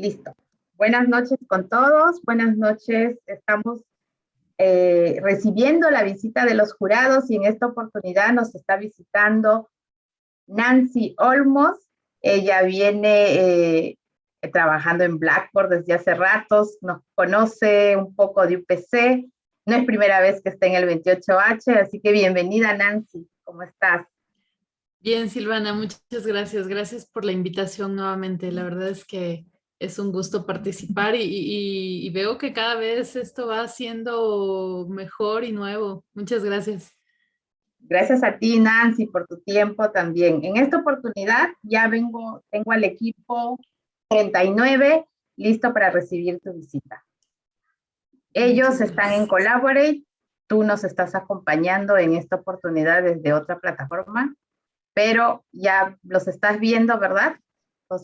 Listo. Buenas noches con todos. Buenas noches. Estamos eh, recibiendo la visita de los jurados y en esta oportunidad nos está visitando Nancy Olmos. Ella viene eh, trabajando en Blackboard desde hace ratos, nos conoce un poco de UPC. No es primera vez que está en el 28H, así que bienvenida Nancy. ¿Cómo estás? Bien, Silvana, muchas gracias. Gracias por la invitación nuevamente. La verdad es que es un gusto participar y, veo que cada vez esto va siendo mejor y nuevo. Muchas gracias. Gracias a ti, Nancy, por tu tiempo también. En esta oportunidad ya vengo, tengo al equipo 39 listo para recibir tu visita. Ellos están en Collaborate, tú nos estás acompañando en esta oportunidad desde otra plataforma, pero ya los estás viendo, ¿verdad?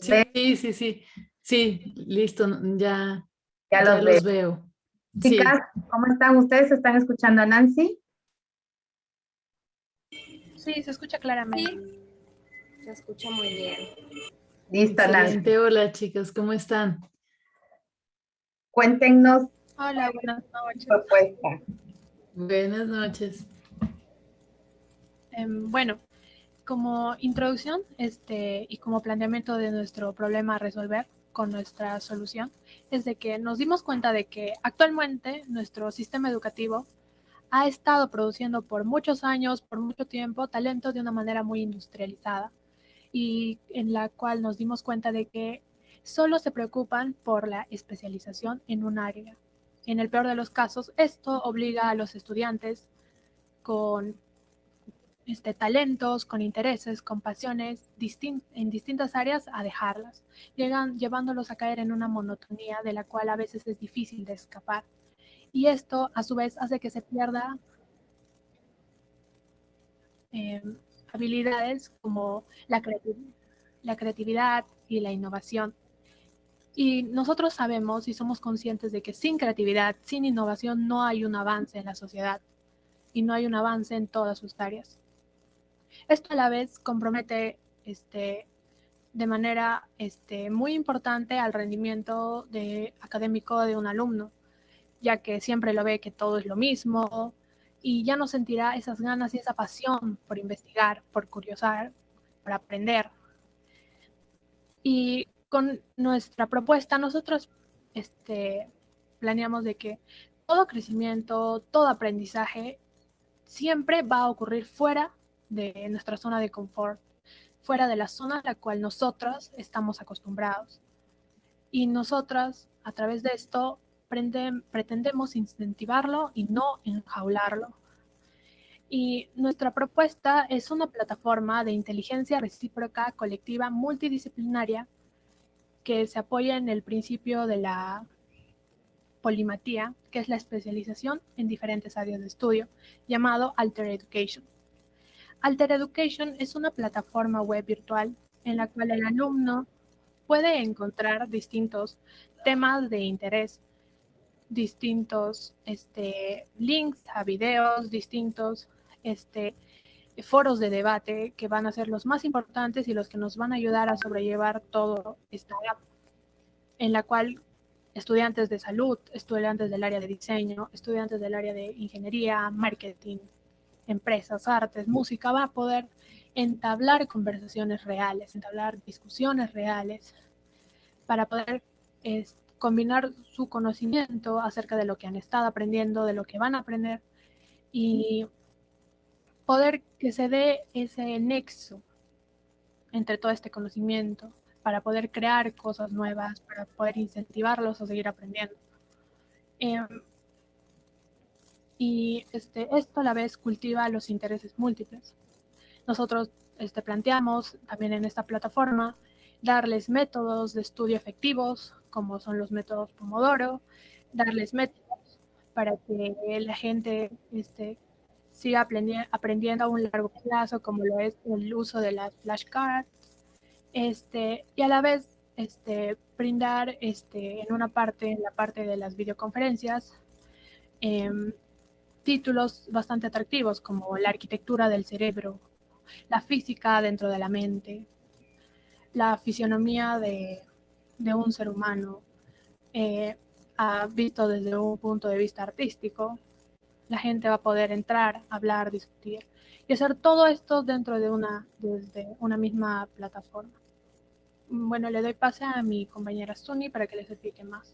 Sí, sí, sí. Sí, listo, ya, ya, los, veo. Chicas, ¿cómo están ustedes? ¿Están escuchando a Nancy? Sí, se escucha claramente. Se escucha muy bien. Listo, Nancy. Hola, chicas, ¿cómo están? Cuéntenos. Hola, buenas noches. Propuesta. Buenas noches. Em, bueno, como introducción este, y como planteamiento de nuestro problema a resolver, con nuestra solución es de que nos dimos cuenta de que actualmente nuestro sistema educativo ha estado produciendo por muchos años, por mucho tiempo, talento de una manera muy industrializada y en la cual nos dimos cuenta de que solo se preocupan por la especialización en un área. En el peor de los casos, esto obliga a los estudiantes con este, talentos, con intereses, con pasiones en distintas áreas a dejarlas, llegan llevándolos a caer en una monotonía de la cual a veces es difícil de escapar. Y esto a su vez hace que se pierda em, habilidades como la, la creatividad y la innovación. Y nosotros sabemos y somos conscientes de que sin creatividad, sin innovación, no hay un avance en la sociedad y no hay un avance en todas sus áreas. Esto a la vez compromete este, de manera este, muy importante al rendimiento de, académico de un alumno, ya que siempre lo ve que todo es lo mismo y ya no sentirá esas ganas y esa pasión por investigar, por curiosar, por aprender. Y con nuestra propuesta nosotros este, planeamos de que todo crecimiento, todo aprendizaje siempre va a ocurrir fuera de nuestra zona de confort, fuera de la zona a la cual nosotros estamos acostumbrados. Y nosotras, a través de esto, pretendemos incentivarlo y no enjaularlo. Y nuestra propuesta es una plataforma de inteligencia recíproca colectiva multidisciplinaria que se apoya en el principio de la polimatía, que es la especialización en diferentes áreas de estudio, llamado Alter Education. Alter Education es una plataforma web virtual en la cual el alumno puede encontrar distintos temas de interés, distintos este, links a videos, distintos este, foros de debate que van a ser los más importantes y los que nos van a ayudar a sobrellevar todo esta app, en la cual estudiantes de salud, estudiantes del área de diseño, estudiantes del área de ingeniería, marketing, empresas, artes, música, va a poder entablar conversaciones reales, entablar discusiones reales para poder combinar su conocimiento acerca de lo que han estado aprendiendo, de lo que van a aprender y poder que se dé ese nexo entre todo este conocimiento para poder crear cosas nuevas, para poder incentivarlos a seguir aprendiendo. Em, y este, esto a la vez cultiva los intereses múltiples. Nosotros este, planteamos también en esta plataforma darles métodos de estudio efectivos, como son los métodos Pomodoro, darles métodos para que la gente este, siga aprendiendo a un largo plazo, como lo es el uso de las flashcards, este, y a la vez este, brindar este, en una parte, en la parte de las videoconferencias, em, títulos bastante atractivos como la arquitectura del cerebro, la física dentro de la mente, la fisionomía de de un ser humano eh, visto desde un punto de vista artístico, la gente va a poder entrar, hablar, discutir y hacer todo esto dentro de una, desde una misma plataforma. Bueno, le doy pase a mi compañera Suni para que les explique más.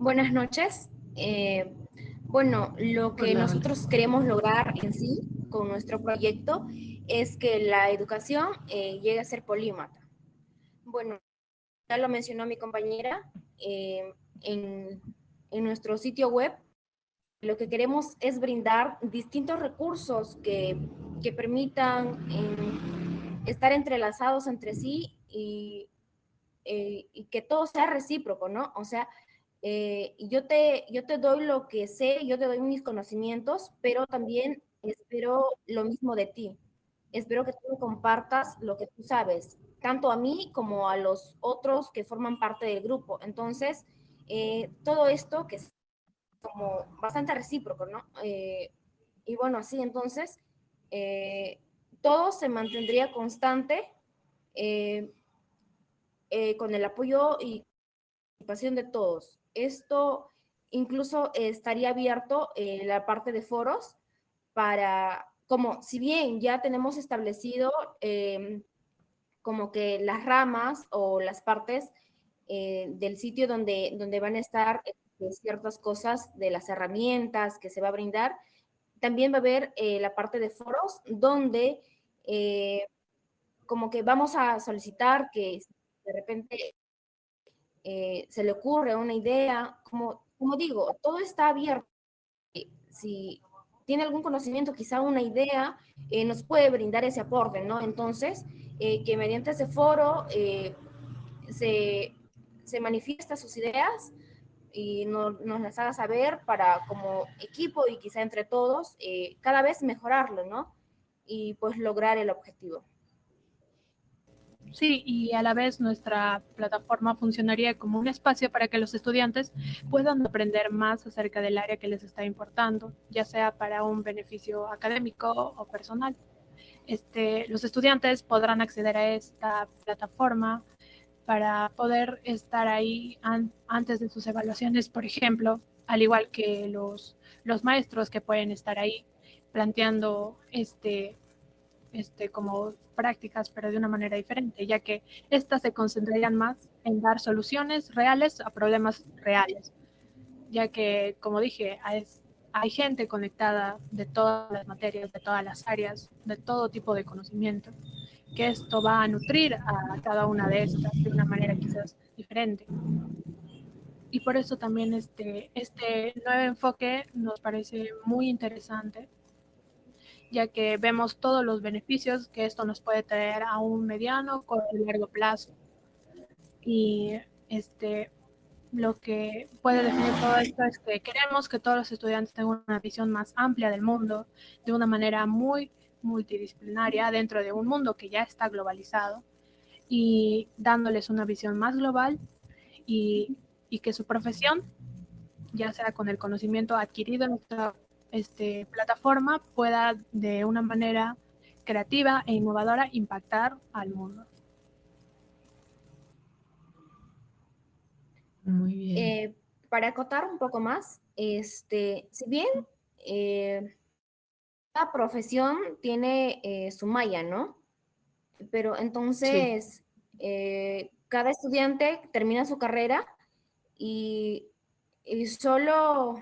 Buenas noches. Eh, bueno, lo que nosotros queremos lograr en sí con nuestro proyecto es que la educación eh, llegue a ser polímata. Bueno, ya lo mencionó mi compañera, eh, en, en nuestro sitio web lo que queremos es brindar distintos recursos que, que permitan eh, estar entrelazados entre sí y, eh, y, que todo sea recíproco, ¿no? O sea, eh, yo, te, yo te doy lo que sé, yo te doy mis conocimientos, pero también espero lo mismo de ti. Espero que tú compartas lo que tú sabes, tanto a mí como a los otros que forman parte del grupo. Entonces, todo esto que como bastante recíproco, ¿no? Eh, y bueno, así entonces eh, todo se mantendría constante eh, con el apoyo y participación de todos. Esto incluso estaría abierto en la parte de foros para, como si bien ya tenemos establecido como que las ramas o las partes del sitio donde, donde van a estar ciertas cosas de las herramientas que se va a brindar. También va a haber eh, la parte de foros donde eh, como que vamos a solicitar que de repente eh, se le ocurre una idea, como, como digo, todo está abierto. Si tiene algún conocimiento, quizá una idea, nos puede brindar ese aporte, ¿no? Entonces, que mediante ese foro se, se manifiesta sus ideas, y nos las haga saber para como equipo y quizá entre todos eh, cada vez mejorarlo, ¿no? Y pues lograr el objetivo. Sí, y a la vez nuestra plataforma funcionaría como un espacio para que los estudiantes puedan aprender más acerca del área que les está importando, ya sea para un beneficio académico o personal. Este, los estudiantes podrán acceder a esta plataforma para poder estar ahí antes de sus evaluaciones, por ejemplo, al igual que los, los maestros que pueden estar ahí planteando este, este, como prácticas, pero de una manera diferente, ya que estas se concentrarían más en dar soluciones reales a problemas reales, ya que, como dije, hay, hay gente conectada de todas las materias, de todas las áreas, de todo tipo de conocimiento que esto va a nutrir a cada una de estas de una manera quizás diferente. Y por eso también este, este nuevo enfoque nos parece muy interesante, ya que vemos todos los beneficios que esto nos puede traer a un mediano, y largo plazo. Y este, lo que puede definir todo esto es que queremos que todos los estudiantes tengan una visión más amplia del mundo de una manera muy multidisciplinaria dentro de un mundo que ya está globalizado y dándoles una visión más global y, que su profesión, ya sea con el conocimiento adquirido en nuestra este, plataforma, pueda de una manera creativa e innovadora impactar al mundo. Muy bien. Eh, para acotar un poco más, este, si bien eh, cada profesión tiene eh, su malla, ¿no? Pero entonces, eh, cada estudiante termina su carrera y, solo,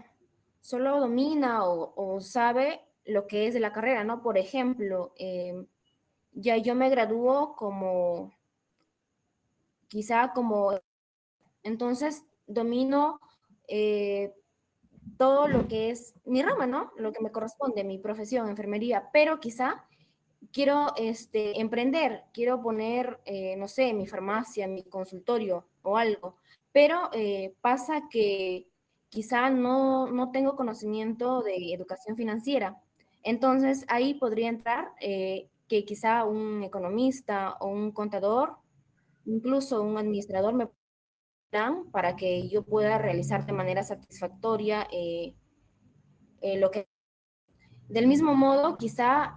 solo domina o, sabe lo que es de la carrera, ¿no? Por ejemplo, em, ya yo me gradúo como, quizá como, entonces domino eh, todo lo que es mi rama, ¿no? Lo que me corresponde, mi profesión, enfermería, pero quizá quiero este, emprender, quiero poner, eh, no sé, mi farmacia, mi consultorio o algo, pero eh, pasa que quizá no, no tengo conocimiento de educación financiera. Entonces ahí podría entrar eh, que quizá un economista o un contador, incluso un administrador me para que yo pueda realizar de manera satisfactoria eh, eh, lo que... Del mismo modo, quizá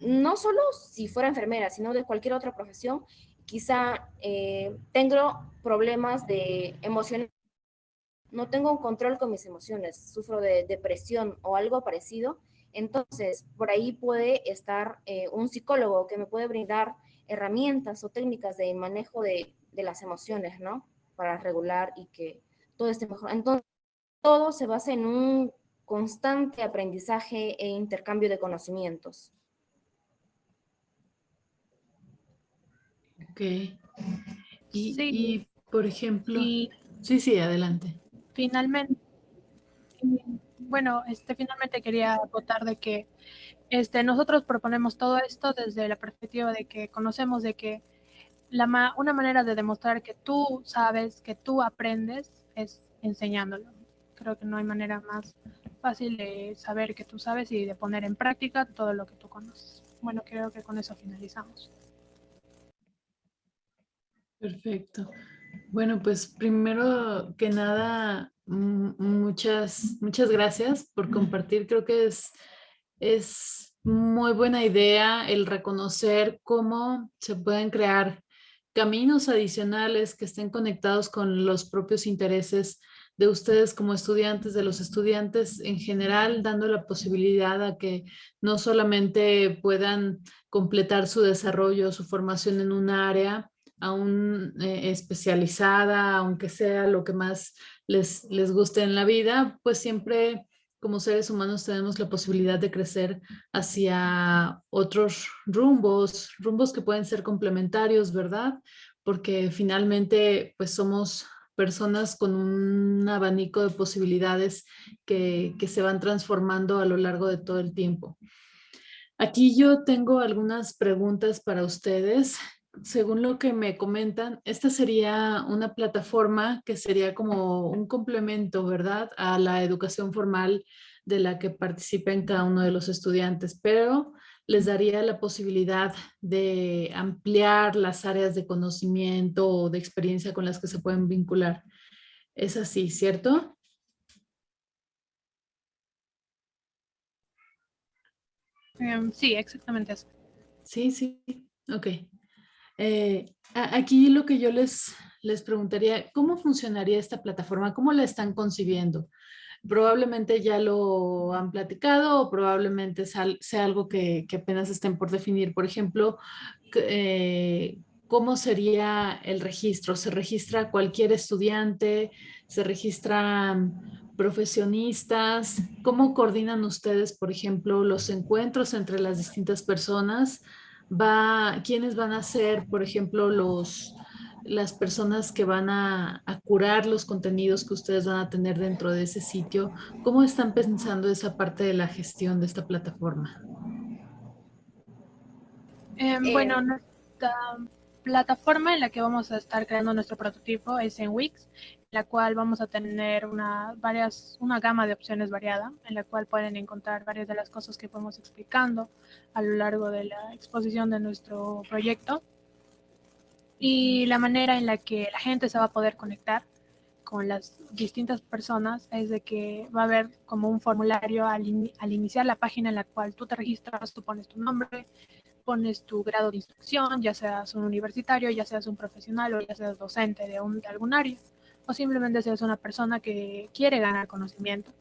no solo si fuera enfermera, sino de cualquier otra profesión, quizá tengo problemas de emociones, no tengo un control con mis emociones, sufro de depresión o algo parecido, entonces por ahí puede estar eh, un psicólogo que me puede brindar herramientas o técnicas de manejo de, de las emociones, ¿no? Para regular y que todo esté mejor. Entonces, todo se basa en un constante aprendizaje e intercambio de conocimientos. Ok. Y, por ejemplo... sí, sí, adelante. Finalmente, bueno, este, finalmente quería acotar de que este, nosotros proponemos todo esto desde la perspectiva de que conocemos de que la una manera de demostrar que tú sabes, que tú aprendes, es enseñándolo. Creo que no hay manera más fácil de saber que tú sabes y de poner en práctica todo lo que tú conoces. Bueno, creo que con eso finalizamos. Perfecto. Bueno, pues primero que nada, muchas, muchas gracias por compartir. Creo que es, es muy buena idea el reconocer cómo se pueden crear caminos adicionales que estén conectados con los propios intereses de ustedes como estudiantes, de los estudiantes en general, dando la posibilidad a que no solamente puedan completar su desarrollo, su formación en un área, aún eh, especializada, aunque sea lo que más les, les guste en la vida, pues siempre como seres humanos tenemos la posibilidad de crecer hacia otros rumbos, rumbos que pueden ser complementarios, ¿verdad? Porque finalmente pues somos personas con un abanico de posibilidades que, que se van transformando a lo largo de todo el tiempo. Aquí yo tengo algunas preguntas para ustedes según lo que me comentan, esta sería una plataforma que sería como un complemento, ¿verdad? A la educación formal de la que participen cada uno de los estudiantes, pero les daría la posibilidad de ampliar las áreas de conocimiento o de experiencia con las que se pueden vincular. Es así, ¿cierto? Em, sí, exactamente eso. Sí, sí, ok. Eh, aquí lo que yo les, les preguntaría, ¿cómo funcionaría esta plataforma? ¿Cómo la están concibiendo? Probablemente ya lo han platicado o probablemente sea algo que, apenas estén por definir. Por ejemplo, eh, ¿cómo sería el registro? ¿Se registra cualquier estudiante? ¿Se registran profesionistas? ¿Cómo coordinan ustedes, por ejemplo, los encuentros entre las distintas personas? Va, quiénes van a ser, por ejemplo, los, las personas que van a, curar los contenidos que ustedes van a tener dentro de ese sitio. ¿Cómo están pensando esa parte de la gestión de esta plataforma? Em, eh, bueno, nuestra plataforma en la que vamos a estar creando nuestro prototipo es en Wix la cual vamos a tener una, varias, una gama de opciones variada, en la cual pueden encontrar varias de las cosas que fuimos explicando a lo largo de la exposición de nuestro proyecto. Y la manera en la que la gente se va a poder conectar con las distintas personas es de que va a haber como un formulario al, al iniciar la página en la cual tú te registras, tú pones tu nombre, pones tu grado de instrucción, ya seas un universitario, ya seas un profesional o ya seas docente de, un, de algún área o simplemente si una persona que quiere ganar conocimiento.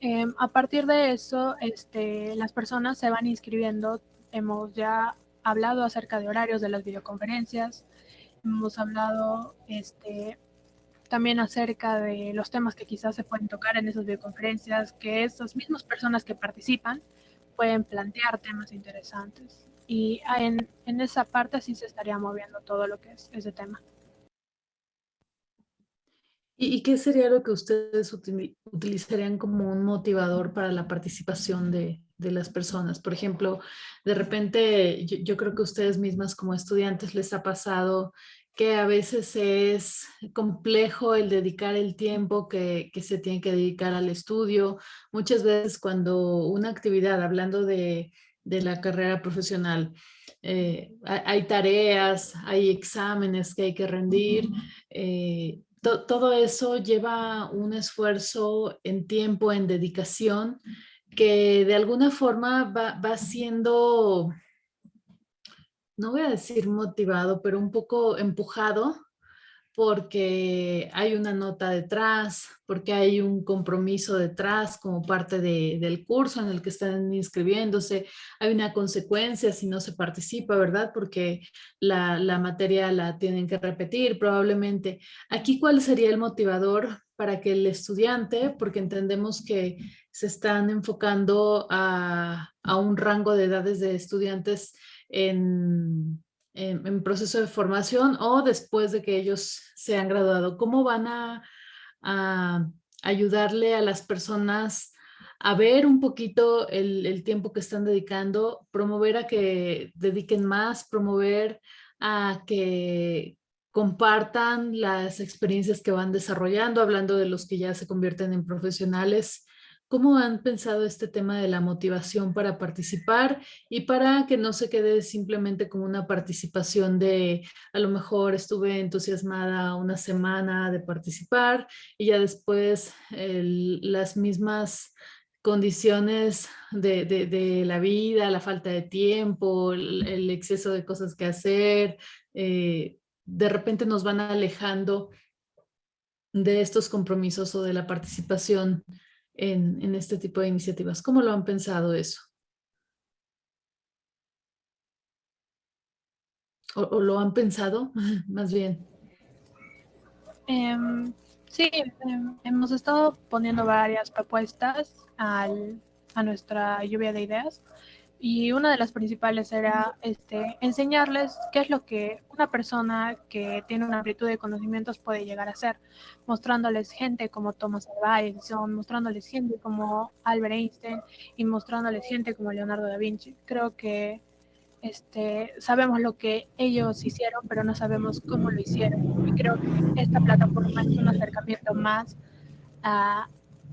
Em, a partir de eso, este, las personas se van inscribiendo. Hemos ya hablado acerca de horarios de las videoconferencias. Hemos hablado este, también acerca de los temas que quizás se pueden tocar en esas videoconferencias, que esas mismas personas que participan pueden plantear temas interesantes. Y en, en esa parte sí se estaría moviendo todo lo que es ese tema. ¿Y qué sería lo que ustedes utilizarían como un motivador para la participación de, las personas? Por ejemplo, de repente yo, creo que ustedes mismas como estudiantes les ha pasado que a veces es complejo el dedicar el tiempo que, se tiene que dedicar al estudio. Muchas veces cuando una actividad, hablando de, la carrera profesional, eh, hay tareas, hay exámenes que hay que rendir, todo eso lleva un esfuerzo en tiempo, en dedicación, que de alguna forma va, va siendo, no voy a decir motivado, pero un poco empujado porque hay una nota detrás, porque hay un compromiso detrás como parte del curso en el que están inscribiéndose, hay una consecuencia si no se participa, ¿verdad? Porque la, la materia la tienen que repetir probablemente. Aquí, ¿cuál sería el motivador para que el estudiante, porque entendemos que se están enfocando a, a un rango de edades de estudiantes en en, proceso de formación o después de que ellos se han graduado? ¿Cómo van a, ayudarle a las personas a ver un poquito el, el, tiempo que están dedicando, promover a que dediquen más, promover a que compartan las experiencias que van desarrollando, hablando de los que ya se convierten en profesionales ¿Cómo han pensado este tema de la motivación para participar y para que no se quede simplemente como una participación de a lo mejor estuve entusiasmada una semana de participar y ya después las mismas condiciones de, la vida, la falta de tiempo, el, exceso de cosas que hacer, eh, de repente nos van alejando de estos compromisos o de la participación en, este tipo de iniciativas. ¿Cómo lo han pensado eso? ¿O, lo han pensado más bien? Em, sí, em, hemos estado poniendo varias propuestas al, a nuestra lluvia de ideas y una de las principales era este, enseñarles qué es lo que una persona que tiene una amplitud de conocimientos puede llegar a ser, mostrándoles gente como Thomas Alva Edison, mostrándoles gente como Albert Einstein y mostrándoles gente como Leonardo da Vinci. Creo que este, sabemos lo que ellos hicieron, pero no sabemos cómo lo hicieron. Y creo que esta plataforma es un acercamiento más a,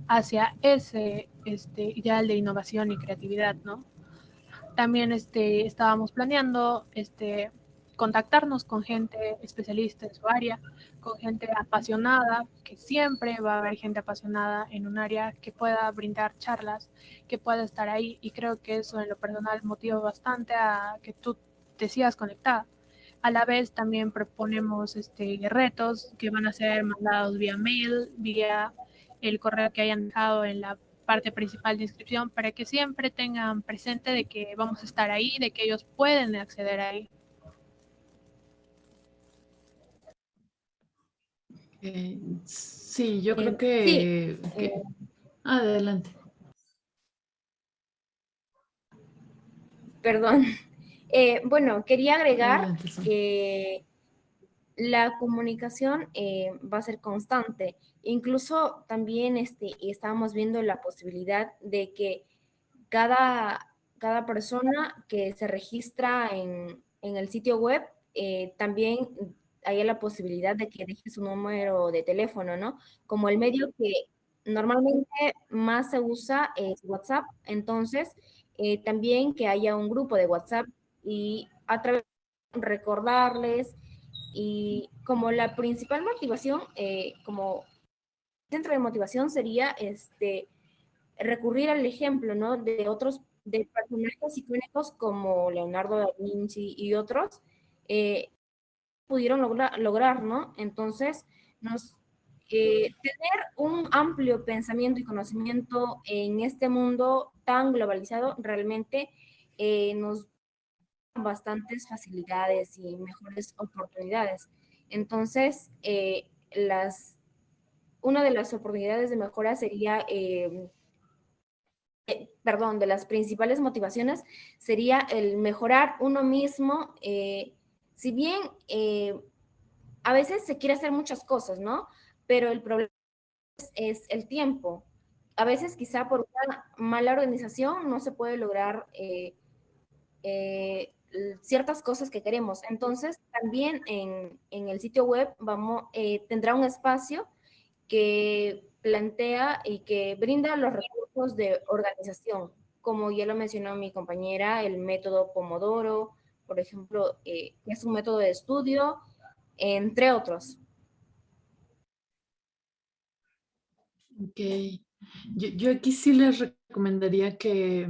hacia ese este, ideal de innovación y creatividad, ¿no? También este, estábamos planeando este, contactarnos con gente especialista en su área, con gente apasionada, que siempre va a haber gente apasionada en un área que pueda brindar charlas, que pueda estar ahí y creo que eso en lo personal motiva bastante a que tú te sigas conectada. A la vez también proponemos este, retos que van a ser mandados vía mail, vía el correo que hayan dejado en la parte principal de inscripción para que siempre tengan presente de que vamos a estar ahí, de que ellos pueden acceder ahí. sí, yo creo eh, que, eh, Adelante. Perdón. Eh, bueno, quería agregar que la comunicación va a ser constante Incluso también este, estábamos viendo la posibilidad de que cada, cada persona que se registra en, el sitio web eh, también haya la posibilidad de que deje su número de teléfono, ¿no? Como el medio que normalmente más se usa es WhatsApp, entonces eh, también que haya un grupo de WhatsApp y a través recordarles y como la principal motivación, eh, como centro de motivación sería este, recurrir al ejemplo ¿no? de otros de personajes icónicos como Leonardo da Vinci y otros, eh, pudieron lograr, ¿no? Entonces, nos, eh, tener un amplio pensamiento y conocimiento en este mundo tan globalizado realmente eh, nos da bastantes facilidades y mejores oportunidades. Entonces, las una de las oportunidades de mejora sería, em, eh, perdón, de las principales motivaciones sería el mejorar uno mismo. Eh, si bien eh, a veces se quiere hacer muchas cosas, ¿no? Pero el problema es, el tiempo. A veces quizá por una mala organización no se puede lograr ciertas cosas que queremos. Entonces, también en, en el sitio web vamos, tendrá un espacio que plantea y que brinda los recursos de organización, como ya lo mencionó mi compañera, el método Pomodoro, por ejemplo, eh, es un método de estudio, entre otros. Ok. Yo, aquí sí les recomendaría que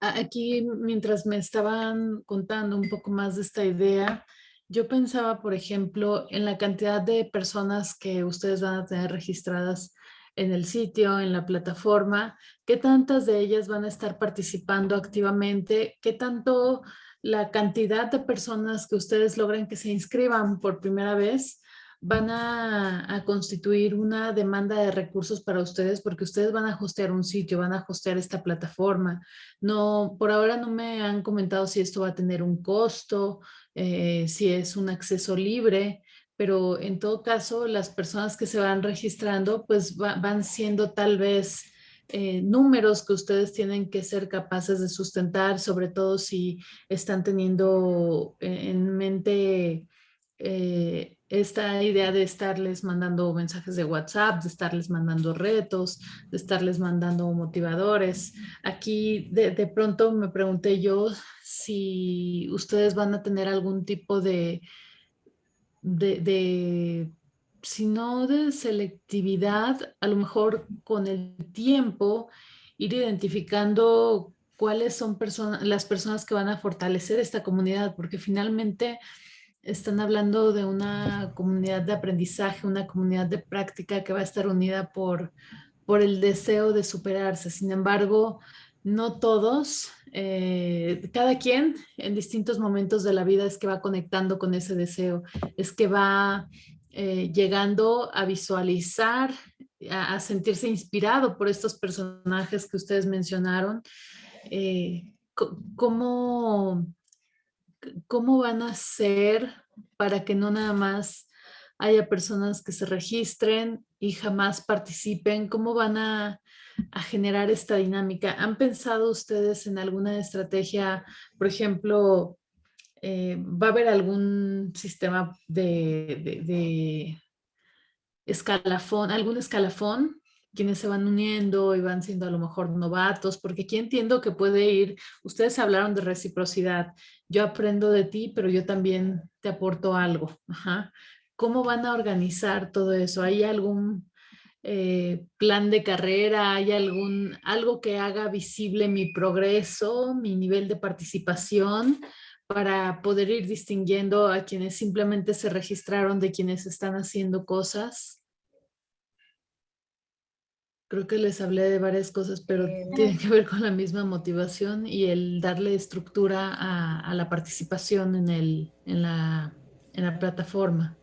aquí mientras me estaban contando un poco más de esta idea, yo pensaba, por ejemplo, en la cantidad de personas que ustedes van a tener registradas en el sitio, en la plataforma, qué tantas de ellas van a estar participando activamente, qué tanto la cantidad de personas que ustedes logren que se inscriban por primera vez van a, constituir una demanda de recursos para ustedes porque ustedes van a hostear un sitio, van a hostear esta plataforma. No, por ahora no me han comentado si esto va a tener un costo, eh, si es un acceso libre, pero en todo caso las personas que se van registrando pues van siendo tal vez eh, números que ustedes tienen que ser capaces de sustentar, sobre todo si están teniendo en mente eh, esta idea de estarles mandando mensajes de WhatsApp, de estarles mandando retos, de estarles mandando motivadores. Aquí de, pronto me pregunté yo si ustedes van a tener algún tipo de de, si no de selectividad, a lo mejor con el tiempo ir identificando cuáles son las personas que van a fortalecer esta comunidad, porque finalmente están hablando de una comunidad de aprendizaje, una comunidad de práctica que va a estar unida por, por el deseo de superarse. Sin embargo, no todos, eh, cada quien en distintos momentos de la vida es que va conectando con ese deseo, es que va eh, llegando a visualizar, a, sentirse inspirado por estos personajes que ustedes mencionaron. Eh, ¿cómo, ¿Cómo van a ser para que no nada más haya personas que se registren y jamás participen? ¿Cómo van a a generar esta dinámica. ¿Han pensado ustedes en alguna estrategia, por ejemplo, eh, va a haber algún sistema de, escalafón, algún escalafón quienes se van uniendo y van siendo a lo mejor novatos, porque aquí entiendo que puede ir, ustedes hablaron de reciprocidad, yo aprendo de ti, pero yo también te aporto algo. ¿Cómo van a organizar todo eso? ¿Hay algún eh, plan de carrera? ¿Hay algún, algo que haga visible mi progreso, mi nivel de participación para poder ir distinguiendo a quienes simplemente se registraron de quienes están haciendo cosas? Creo que les hablé de varias cosas, pero eh, tiene que ver con la misma motivación y el darle estructura a, la participación en, el, en, la, en la plataforma.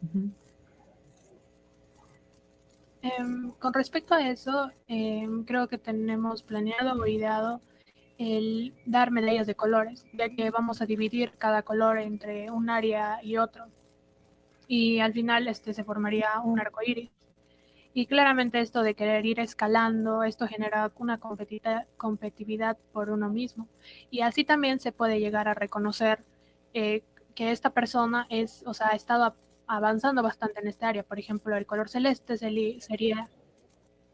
Em, con respecto a eso, em, creo que tenemos planeado o ideado el dar medallas de colores, ya que vamos a dividir cada color entre un área y otro. Y al final este se formaría un arco iris. Y claramente esto de querer ir escalando, esto genera una competitividad por uno mismo. Y así también se puede llegar a reconocer eh, que esta persona es, o sea, ha estado avanzando bastante en esta área. Por ejemplo, el color celeste sería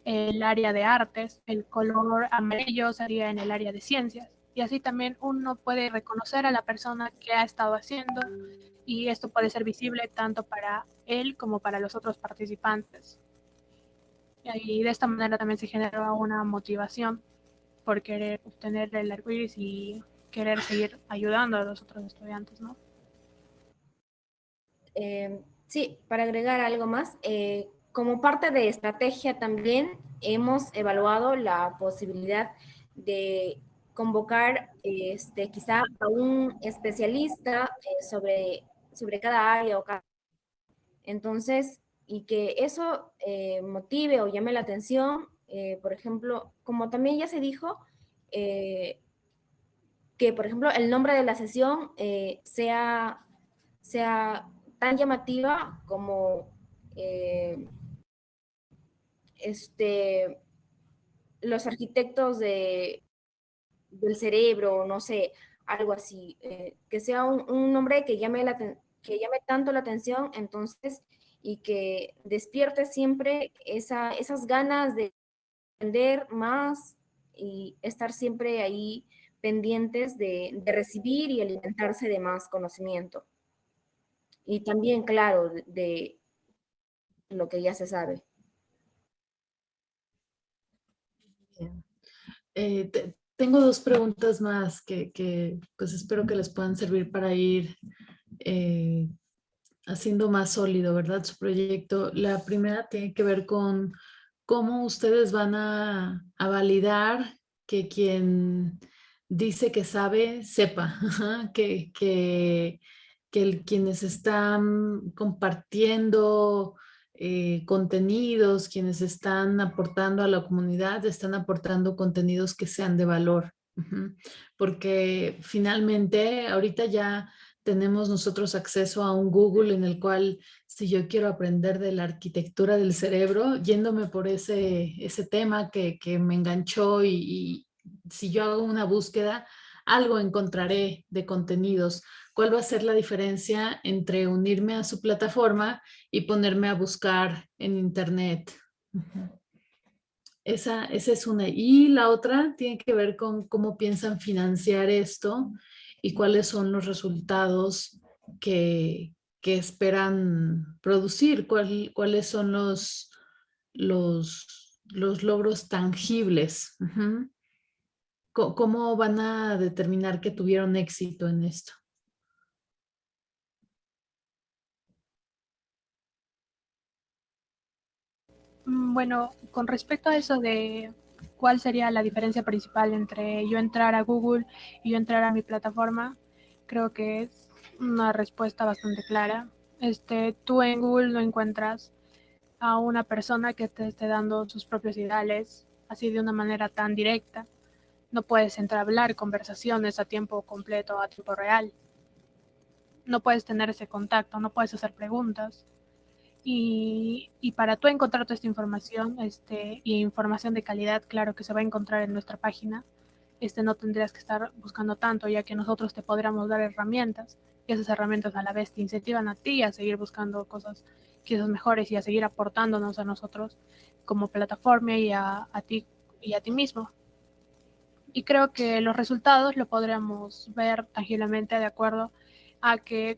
el área de artes, el color amarillo sería en el área de ciencias. Y así también uno puede reconocer a la persona que ha estado haciendo y esto puede ser visible tanto para él como para los otros participantes. Y de esta manera también se genera una motivación por querer obtener el arcoíris y querer seguir ayudando a los otros estudiantes, ¿no? Eh, sí, para agregar algo más, eh, como parte de estrategia también hemos evaluado la posibilidad de convocar este, quizá a un especialista eh, sobre, sobre cada área o cada... Entonces, y que eso motive o llame la atención, por ejemplo, como también ya se dijo, que por ejemplo el nombre de la sesión sea, sea tan llamativa como eh, este, los arquitectos de, del cerebro, no sé, algo así, eh, que sea un, nombre que llame, la, que llame tanto la atención, entonces, y que despierte siempre esa, esas ganas de aprender más y estar siempre ahí pendientes de recibir y alimentarse de más conocimiento y también, claro, de lo que ya se sabe. Eh, tengo dos preguntas más que, pues espero que les puedan servir para ir eh, haciendo más sólido, ¿verdad? Su proyecto. La primera tiene que ver con cómo ustedes van a, validar que quien dice que sabe, sepa, que, que, quienes están compartiendo eh, contenidos, quienes están aportando a la comunidad, están aportando contenidos que sean de valor. Porque finalmente ahorita ya tenemos nosotros acceso a un Google en el cual si yo quiero aprender de la arquitectura del cerebro, yéndome por ese, ese tema que, me enganchó y, y, si yo hago una búsqueda, algo encontraré de contenidos. ¿Cuál va a ser la diferencia entre unirme a su plataforma y ponerme a buscar en internet? Esa, esa es una. Y la otra tiene que ver con cómo piensan financiar esto y cuáles son los resultados que, esperan producir, cuáles son los, los, los logros tangibles. ¿Cómo van a determinar que tuvieron éxito en esto? Mm, bueno, con respecto a eso de cuál sería la diferencia principal entre yo entrar a Google y yo entrar a mi plataforma, creo que es una respuesta bastante clara. Este, tú en Google no encuentras a una persona que te esté dando sus propios ideales así de una manera tan directa. No puedes hablar conversaciones a tiempo completo, a tiempo real. No puedes tener ese contacto, no puedes hacer preguntas. Y, para tú encontrar toda esta información este, y información de calidad, claro que se va a encontrar en nuestra página, este, no tendrías que estar buscando tanto, ya que nosotros te podríamos dar herramientas y esas herramientas a la vez te incentivan a ti a seguir buscando cosas quizás mejores y a seguir aportándonos a nosotros como plataforma y a, ti y a ti mismo. Y creo que los resultados lo podríamos ver tangiblemente de acuerdo a que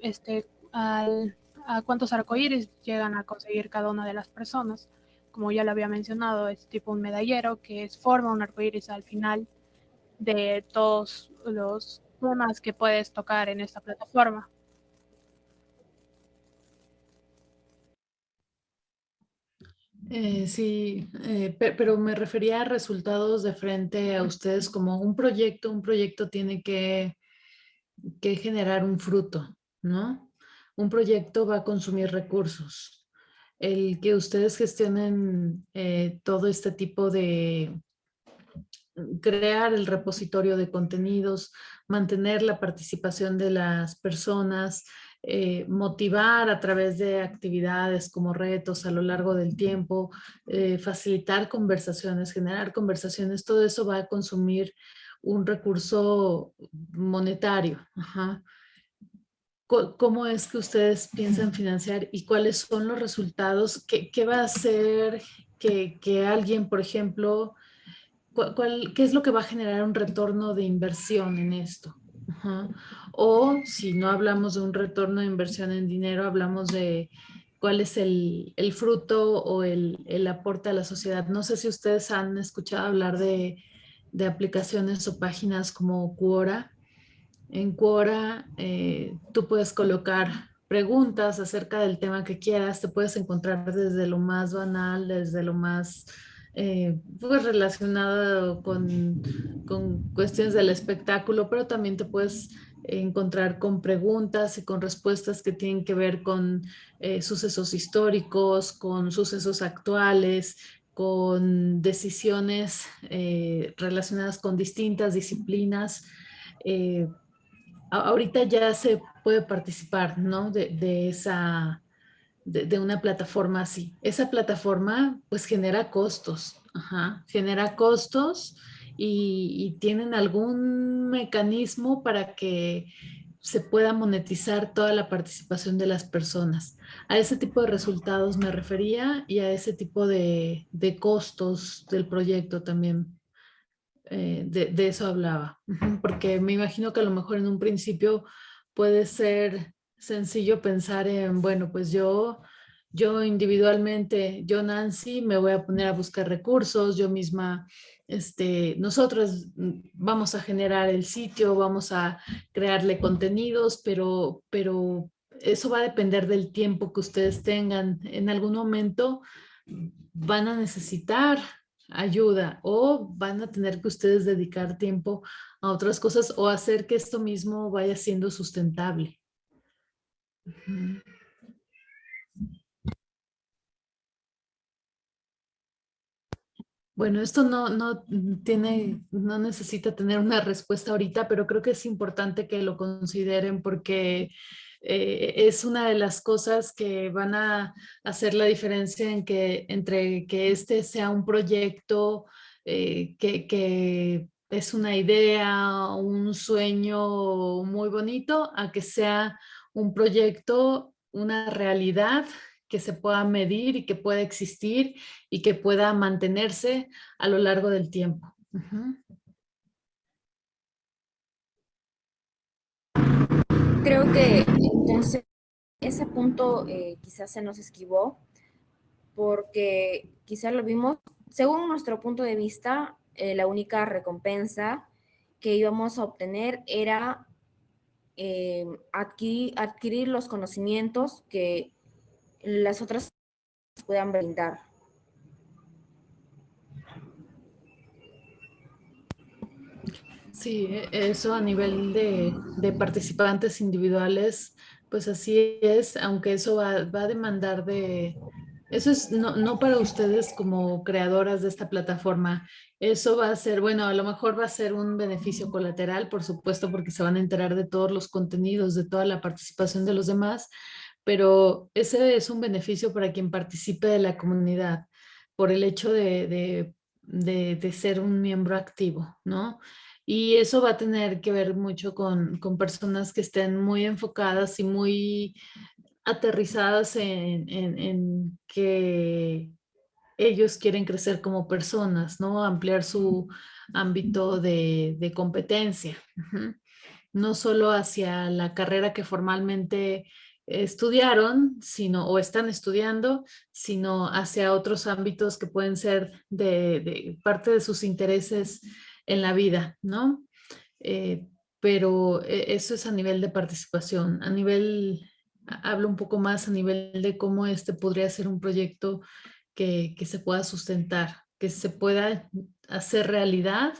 este, al a cuántos arcoíris llegan a conseguir cada una de las personas. Como ya lo había mencionado, es tipo un medallero que es, forma un arcoíris al final de todos los temas que puedes tocar en esta plataforma. Eh, sí, eh, pero me refería a resultados de frente a ustedes como un proyecto. Un proyecto tiene que, que generar un fruto, ¿no? Un proyecto va a consumir recursos. El que ustedes gestionen eh, todo este tipo de crear el repositorio de contenidos, mantener la participación de las personas, eh, motivar a través de actividades como retos a lo largo del tiempo, eh, facilitar conversaciones, generar conversaciones, todo eso va a consumir un recurso monetario. Ajá cómo es que ustedes piensan financiar y cuáles son los resultados, qué, va a hacer que, alguien, por ejemplo, qué es lo que va a generar un retorno de inversión en esto. O si no hablamos de un retorno de inversión en dinero, hablamos de cuál es el, fruto o el, aporte a la sociedad. No sé si ustedes han escuchado hablar de, de aplicaciones o páginas como Quora, en Quora eh, tú puedes colocar preguntas acerca del tema que quieras, te puedes encontrar desde lo más banal, desde lo más eh, pues relacionado con, cuestiones del espectáculo, pero también te puedes encontrar con preguntas y con respuestas que tienen que ver con eh, sucesos históricos, con sucesos actuales, con decisiones relacionadas con distintas disciplinas ahorita ya se puede participar, ¿no? De, esa, de, una plataforma así. Esa plataforma pues genera costos, genera costos y, tienen algún mecanismo para que se pueda monetizar toda la participación de las personas. A ese tipo de resultados me refería y a ese tipo de, de costos del proyecto también eh, de, eso hablaba, porque me imagino que a lo mejor en un principio puede ser sencillo pensar en, bueno, pues yo, yo individualmente, yo Nancy, me voy a poner a buscar recursos, yo misma este, nosotros vamos a generar el sitio, vamos a crearle contenidos, pero, pero eso va a depender del tiempo que ustedes tengan. En algún momento van a necesitar ayuda o van a tener que ustedes dedicar tiempo a otras cosas o hacer que esto mismo vaya siendo sustentable. Bueno, esto no, no, tiene, no necesita tener una respuesta ahorita, pero creo que es importante que lo consideren porque eh, es una de las cosas que van a hacer la diferencia en que, entre que este sea un proyecto eh, que, es una idea, un sueño muy bonito, a que sea un proyecto, una realidad que se pueda medir y que pueda existir y que pueda mantenerse a lo largo del tiempo. Creo que entonces ese punto eh, quizás se nos esquivó porque quizás lo vimos, según nuestro punto de vista, eh, la única recompensa que íbamos a obtener era eh, adquirir, adquirir los conocimientos que las otras puedan brindar. Sí, e, eso a nivel de, participantes individuales, pues así es, aunque eso va, a demandar de, eso es no, no, para ustedes como creadoras de esta plataforma, eso va a ser, bueno, a lo mejor va a ser un beneficio colateral, por supuesto, porque se van a enterar de todos los contenidos, de toda la participación de los demás, pero ese es un beneficio para quien participe de la comunidad por el hecho de, ser un miembro activo, ¿no? Y eso va a tener que ver mucho con, personas que estén muy enfocadas y muy aterrizadas en, que ellos quieren crecer como personas, ¿no? Ampliar su ámbito de, competencia. No solo hacia la carrera que formalmente estudiaron, sino, o están estudiando, sino hacia otros ámbitos que pueden ser de, parte de sus intereses en la vida, ¿no? Eh, pero e, eso es a nivel de participación, a nivel, hablo un poco más a nivel de cómo este podría ser un proyecto que, que se pueda sustentar, que se pueda hacer realidad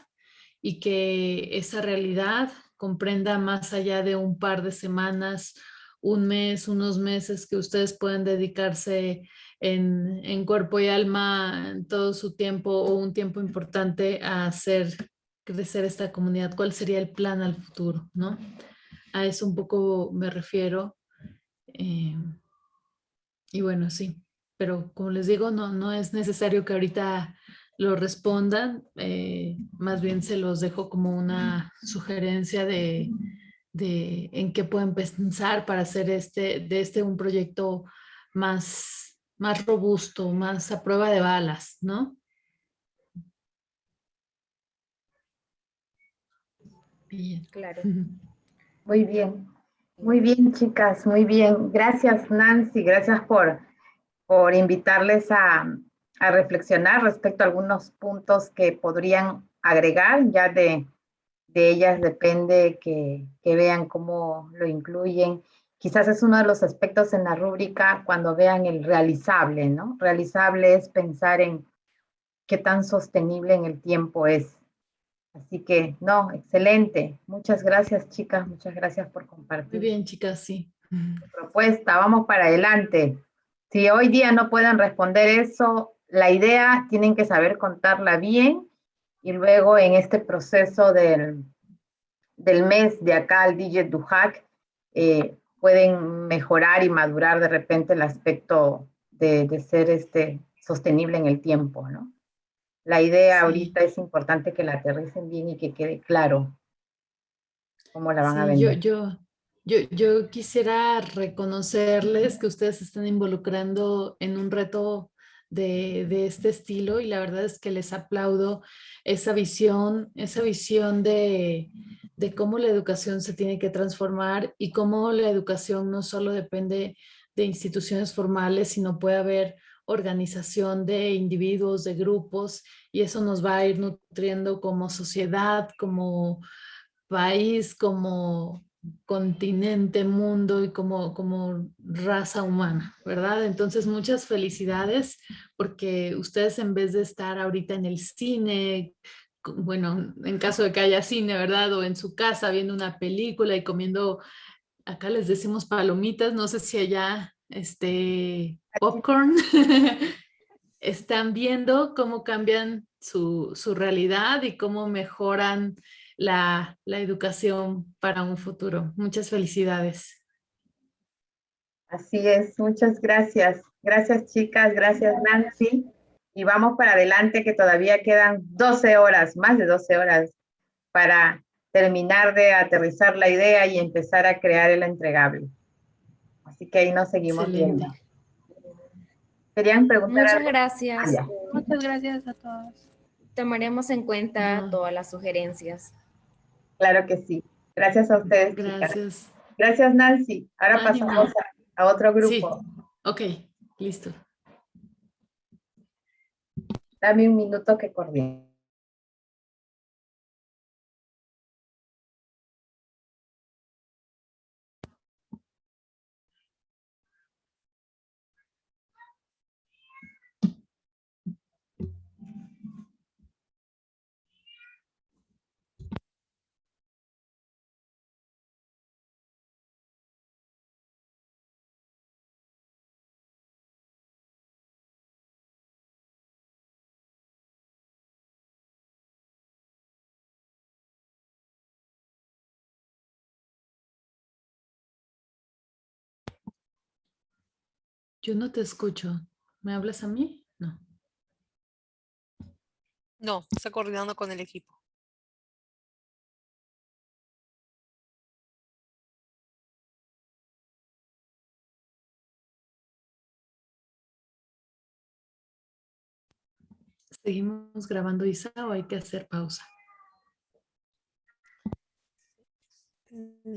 y que esa realidad comprenda más allá de un par de semanas un mes, unos meses que ustedes pueden dedicarse en, cuerpo y alma todo su tiempo o un tiempo importante a hacer crecer esta comunidad. ¿Cuál sería el plan al futuro? ¿no? A eso un poco me refiero. Eh, y bueno, sí, pero como les digo, no, no es necesario que ahorita lo respondan, eh, más bien se los dejo como una sugerencia de de en qué pueden pensar para hacer este, de este un proyecto más, más robusto, más a prueba de balas, ¿no? Bien. Claro. Muy bien. Muy bien, chicas, muy bien. Gracias, Nancy, gracias por, por invitarles a, a reflexionar respecto a algunos puntos que podrían agregar ya de, de ellas depende que, vean cómo lo incluyen. Quizás es uno de los aspectos en la rúbrica cuando vean el realizable, ¿no? Realizable es pensar en qué tan sostenible en el tiempo es. Así que, no, excelente. Muchas gracias, chicas. Muchas gracias por compartir. Muy bien, chicas, sí. Propuesta, vamos para adelante. Si hoy día no pueden responder eso, la idea tienen que saber contarla bien y luego en este proceso del, del mes de acá al DJ Duhac, eh, pueden mejorar y madurar de repente el aspecto de, de, ser este, sostenible en el tiempo, ¿no? La idea ahorita es importante que la aterricen bien y que quede claro cómo la van a vender. Yo, yo, yo, yo quisiera reconocerles que ustedes se están involucrando en un reto de, este estilo y la verdad es que les aplaudo esa visión, esa visión de, cómo la educación se tiene que transformar y cómo la educación no solo depende de instituciones formales, sino puede haber organización de individuos, de grupos, y eso nos va a ir nutriendo como sociedad, como país, como continente, mundo y como, como raza humana, ¿verdad? Entonces, muchas felicidades porque ustedes en vez de estar ahorita en el cine, bueno, en caso de que haya cine, ¿verdad? O en su casa viendo una película y comiendo, acá les decimos palomitas, no sé si allá, este, popcorn, están viendo cómo cambian su, su realidad y cómo mejoran la, educación para un futuro. Muchas felicidades. Así es, muchas gracias. Gracias chicas, gracias Nancy. Y vamos para adelante que todavía quedan 12 horas, más de 12 horas para terminar de aterrizar la idea y empezar a crear el entregable. Así que ahí nos seguimos viendo. ¿Querían preguntar Muchas gracias. Ah, muchas gracias a todos. Tomaremos en cuenta todas las sugerencias. Claro que sí. Gracias a ustedes. Gracias. Gracias, Nancy. Ahora pasamos a, otro grupo. Sí. Ok, listo. Dame un minuto que coordine. Yo no te escucho. ¿Me hablas a mí? No. No, está coordinando con el equipo. ¿Seguimos grabando Isa o hay que hacer pausa? Mm,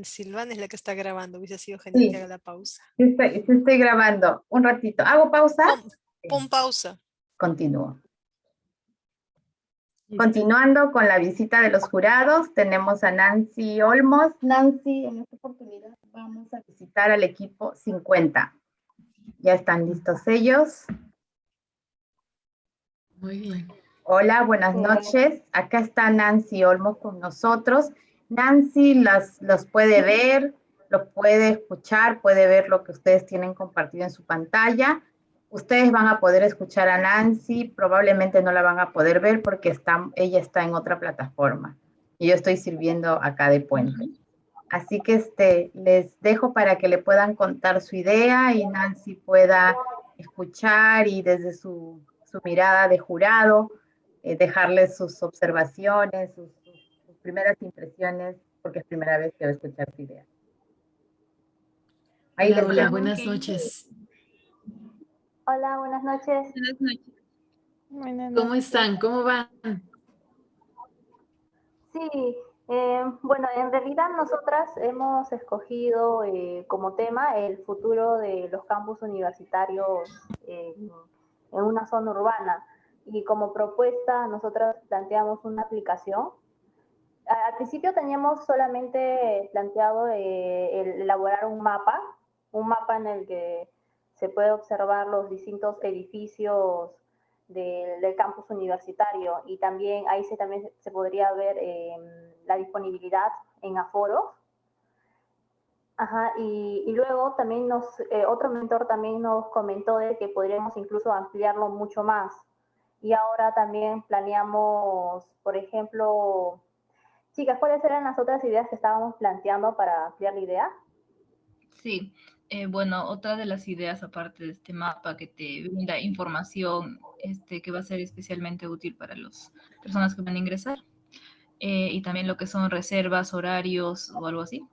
Silvana es la que está grabando, hubiese sido genial que haga la pausa. Sí estoy, estoy, grabando. Un ratito. ¿Hago pausa? Pon, pausa. Continúo. Continuando con la visita de los jurados, tenemos a Nancy Olmos. Nancy, en esta oportunidad vamos a visitar al equipo 50. Ya están listos ellos. Muy bien. Hola, buenas noches. Acá está Nancy Olmos con nosotros. Nancy las, los puede ver, los puede escuchar, puede ver lo que ustedes tienen compartido en su pantalla. Ustedes van a poder escuchar a Nancy, probablemente no la van a poder ver porque está, ella está en otra plataforma. Y yo estoy sirviendo acá de puente. Así que este, les dejo para que le puedan contar su idea y Nancy pueda escuchar y desde su, su mirada de jurado eh, dejarles sus observaciones, sus primeras impresiones, porque es primera vez que voy a escuchar su idea. hola, buenas noches. Hola, buenas noches. Buenas noches. ¿Cómo están? ¿Cómo van? Sí, eh, bueno, en realidad nosotras hemos escogido eh, como tema el futuro de los campus universitarios en una zona urbana. Y como propuesta, nosotras planteamos una aplicación al principio teníamos solamente planteado eh, elaborar un mapa, un mapa en el que se puede observar los distintos edificios del campus universitario y también ahí se, también se podría ver em, la disponibilidad en aforos. Ajá, y, y, luego también nos, eh, otro mentor también nos comentó de que podríamos incluso ampliarlo mucho más. Y ahora también planeamos, por ejemplo, Chicas, ¿cuáles eran las otras ideas que estábamos planteando para ampliar la idea? Sí, eh, bueno, otra de las ideas aparte de este mapa que te brinda información este, que va a ser especialmente útil para las personas que van a ingresar eh, y también lo que son reservas, horarios o algo así.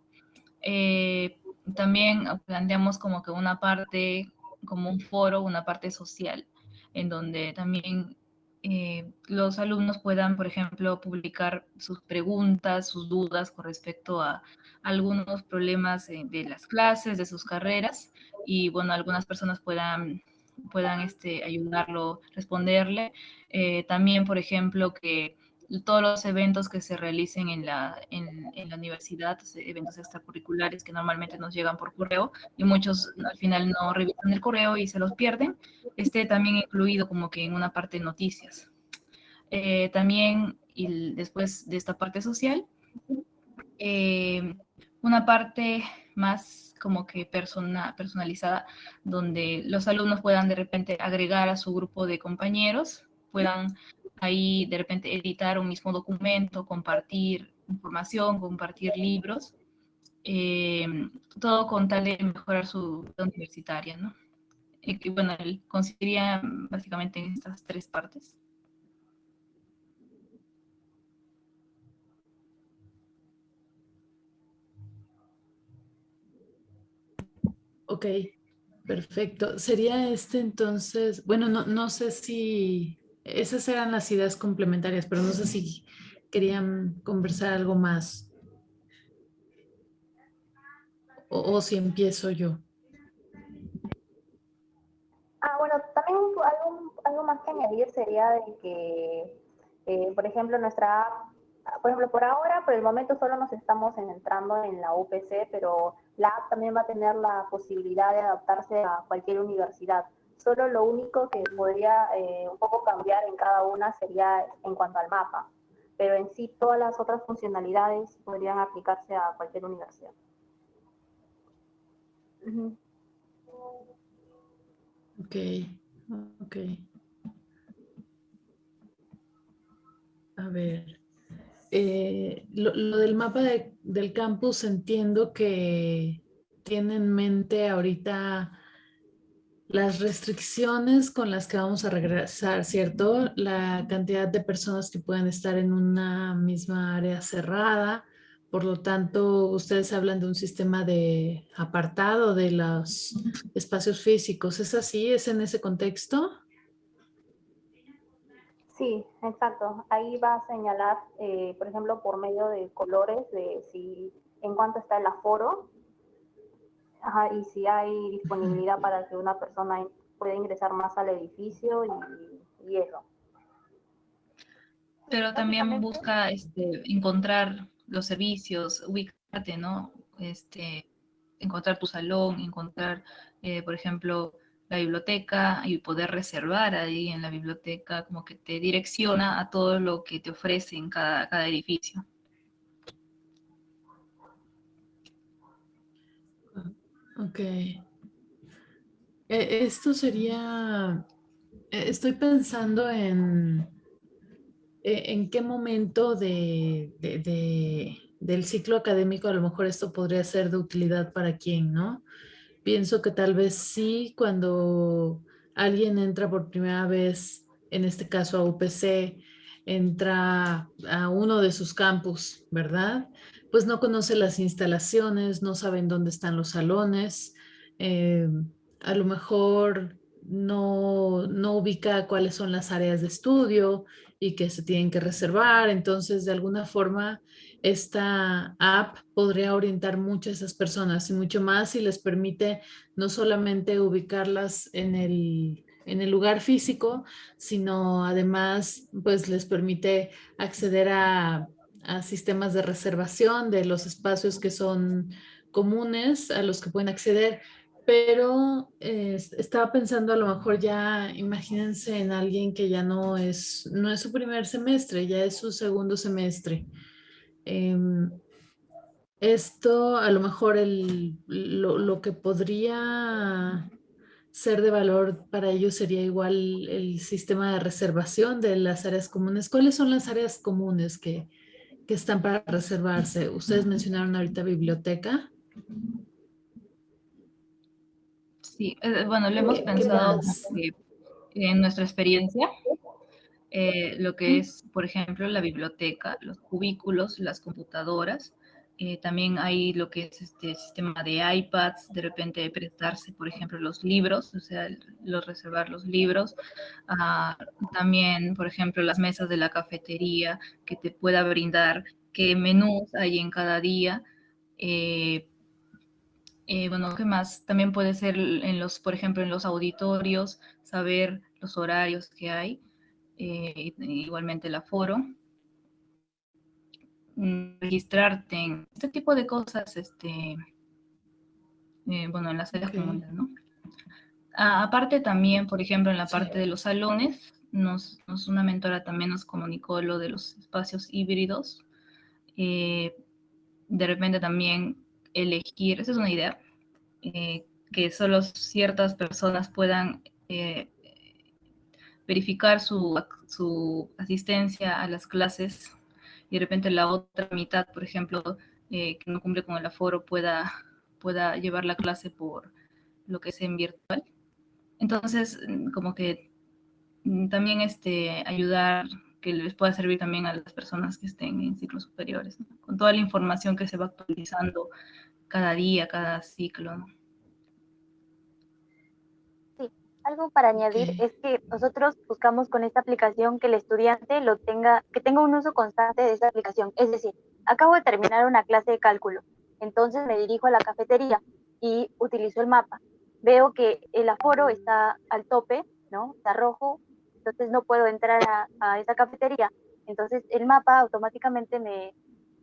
Eh, también planteamos como que una parte, como un foro, una parte social, en donde también eh, los alumnos puedan, por ejemplo, publicar sus preguntas, sus dudas con respecto a algunos problemas de las clases, de sus carreras, y bueno, algunas personas puedan puedan este, ayudarlo, responderle. Eh, también, por ejemplo, que todos los eventos que se realicen en la, en, la universidad, eventos extracurriculares que normalmente nos llegan por correo y muchos al final no revisan el correo y se los pierden, esté también incluido como que en una parte de noticias. Eh, también, y después de esta parte social, eh, una parte más como que persona, personalizada, donde los alumnos puedan de repente agregar a su grupo de compañeros, puedan ahí de repente editar un mismo documento, compartir información, compartir libros, eh, todo con tal de mejorar su universitaria, ¿no? Bueno, él consistiría básicamente en estas tres partes. Ok, perfecto. Sería este entonces, bueno, no, no sé si esas eran las ideas complementarias, pero no sé si querían conversar algo más. O, si empiezo yo. Ah, bueno, también algo, algo más que añadir sería de que, eh, por ejemplo, nuestra por ejemplo, por ahora, por el momento solo nos estamos entrando en la UPC, pero la app también va a tener la posibilidad de adaptarse a cualquier universidad. Solo lo único que podría eh, un poco cambiar en cada una sería en cuanto al mapa, pero en sí todas las otras funcionalidades podrían aplicarse a cualquier universidad. Ok, ok. A ver. Eh, lo, del mapa del campus entiendo que tiene en mente ahorita las restricciones con las que vamos a regresar, ¿cierto? La cantidad de personas que pueden estar en una misma área cerrada. Por lo tanto, ustedes hablan de un sistema de apartado de los espacios físicos. ¿Es así? ¿Es en ese contexto? Sí, exacto. Ahí va a señalar, eh, por ejemplo, por medio de colores, de si en cuánto está el aforo y si hay disponibilidad para que una persona pueda ingresar más al edificio y, eso. Pero también busca este, encontrar los servicios, ubicarte, ¿no? Este, encontrar tu salón, encontrar, eh, por ejemplo, la biblioteca y poder reservar ahí en la biblioteca, como que te direcciona a todo lo que te ofrece en cada, cada edificio. Ok. E, esto sería, e, estoy pensando en, e, en qué momento de, del ciclo académico a lo mejor esto podría ser de utilidad para quién, ¿no? Pienso que tal vez sí cuando alguien entra por primera vez, en este caso a UPC, entra a uno de sus campus, ¿verdad? Pues no conoce las instalaciones, no saben dónde están los salones, eh, a lo mejor no, no ubica cuáles son las áreas de estudio y que se tienen que reservar. Entonces, de alguna forma, esta app podría orientar mucho a esas personas y mucho más si les permite no solamente ubicarlas en el, en el lugar físico, sino además, pues les permite acceder a a sistemas de reservación de los espacios que son comunes a los que pueden acceder, pero estaba pensando a lo mejor ya, imagínense en alguien que ya no es, no es su primer semestre, ya es su segundo semestre. Em, esto a lo mejor el, lo, lo, que podría ser de valor para ellos sería igual el sistema de reservación de las áreas comunes. ¿Cuáles son las áreas comunes que, que están para reservarse. Ustedes mencionaron ahorita biblioteca. Sí, eh, bueno, lo hemos pensado en nuestra experiencia, eh, lo que es, por ejemplo, la biblioteca, los cubículos, las computadoras, eh, también hay lo que es este sistema de iPads, de repente prestarse, por ejemplo, los libros, o sea, los reservar los libros. Ah, también, por ejemplo, las mesas de la cafetería que te pueda brindar qué menús hay en cada día. Eh, Eh, bueno, ¿qué más? También puede ser en los, por ejemplo, en los auditorios, saber los horarios que hay, eh, igualmente el aforo. Registrarte en este tipo de cosas, este, eh, bueno, en las áreas comunes, ¿no? aparte también, por ejemplo, en la parte de los salones, nos, una mentora también nos comunicó lo de los espacios híbridos. de repente también elegir, esa es una idea, eh, que solo ciertas personas puedan eh, verificar su, su, asistencia a las clases y de repente la otra mitad, por ejemplo, eh, que no cumple con el aforo, pueda, pueda llevar la clase por lo que es en virtual. Entonces, como que mm, también este, ayudar que les pueda servir también a las personas que estén en ciclos superiores, con toda la información que se va actualizando cada día, cada ciclo. Algo para añadir es que nosotros buscamos con esta aplicación que el estudiante lo tenga, que tenga un uso constante de esta aplicación. Es decir, acabo de terminar una clase de cálculo, entonces me dirijo a la cafetería y utilizo el mapa. Veo que el aforo está al tope, ¿no? Está rojo, entonces no puedo entrar a, a esa cafetería. Entonces el mapa automáticamente me,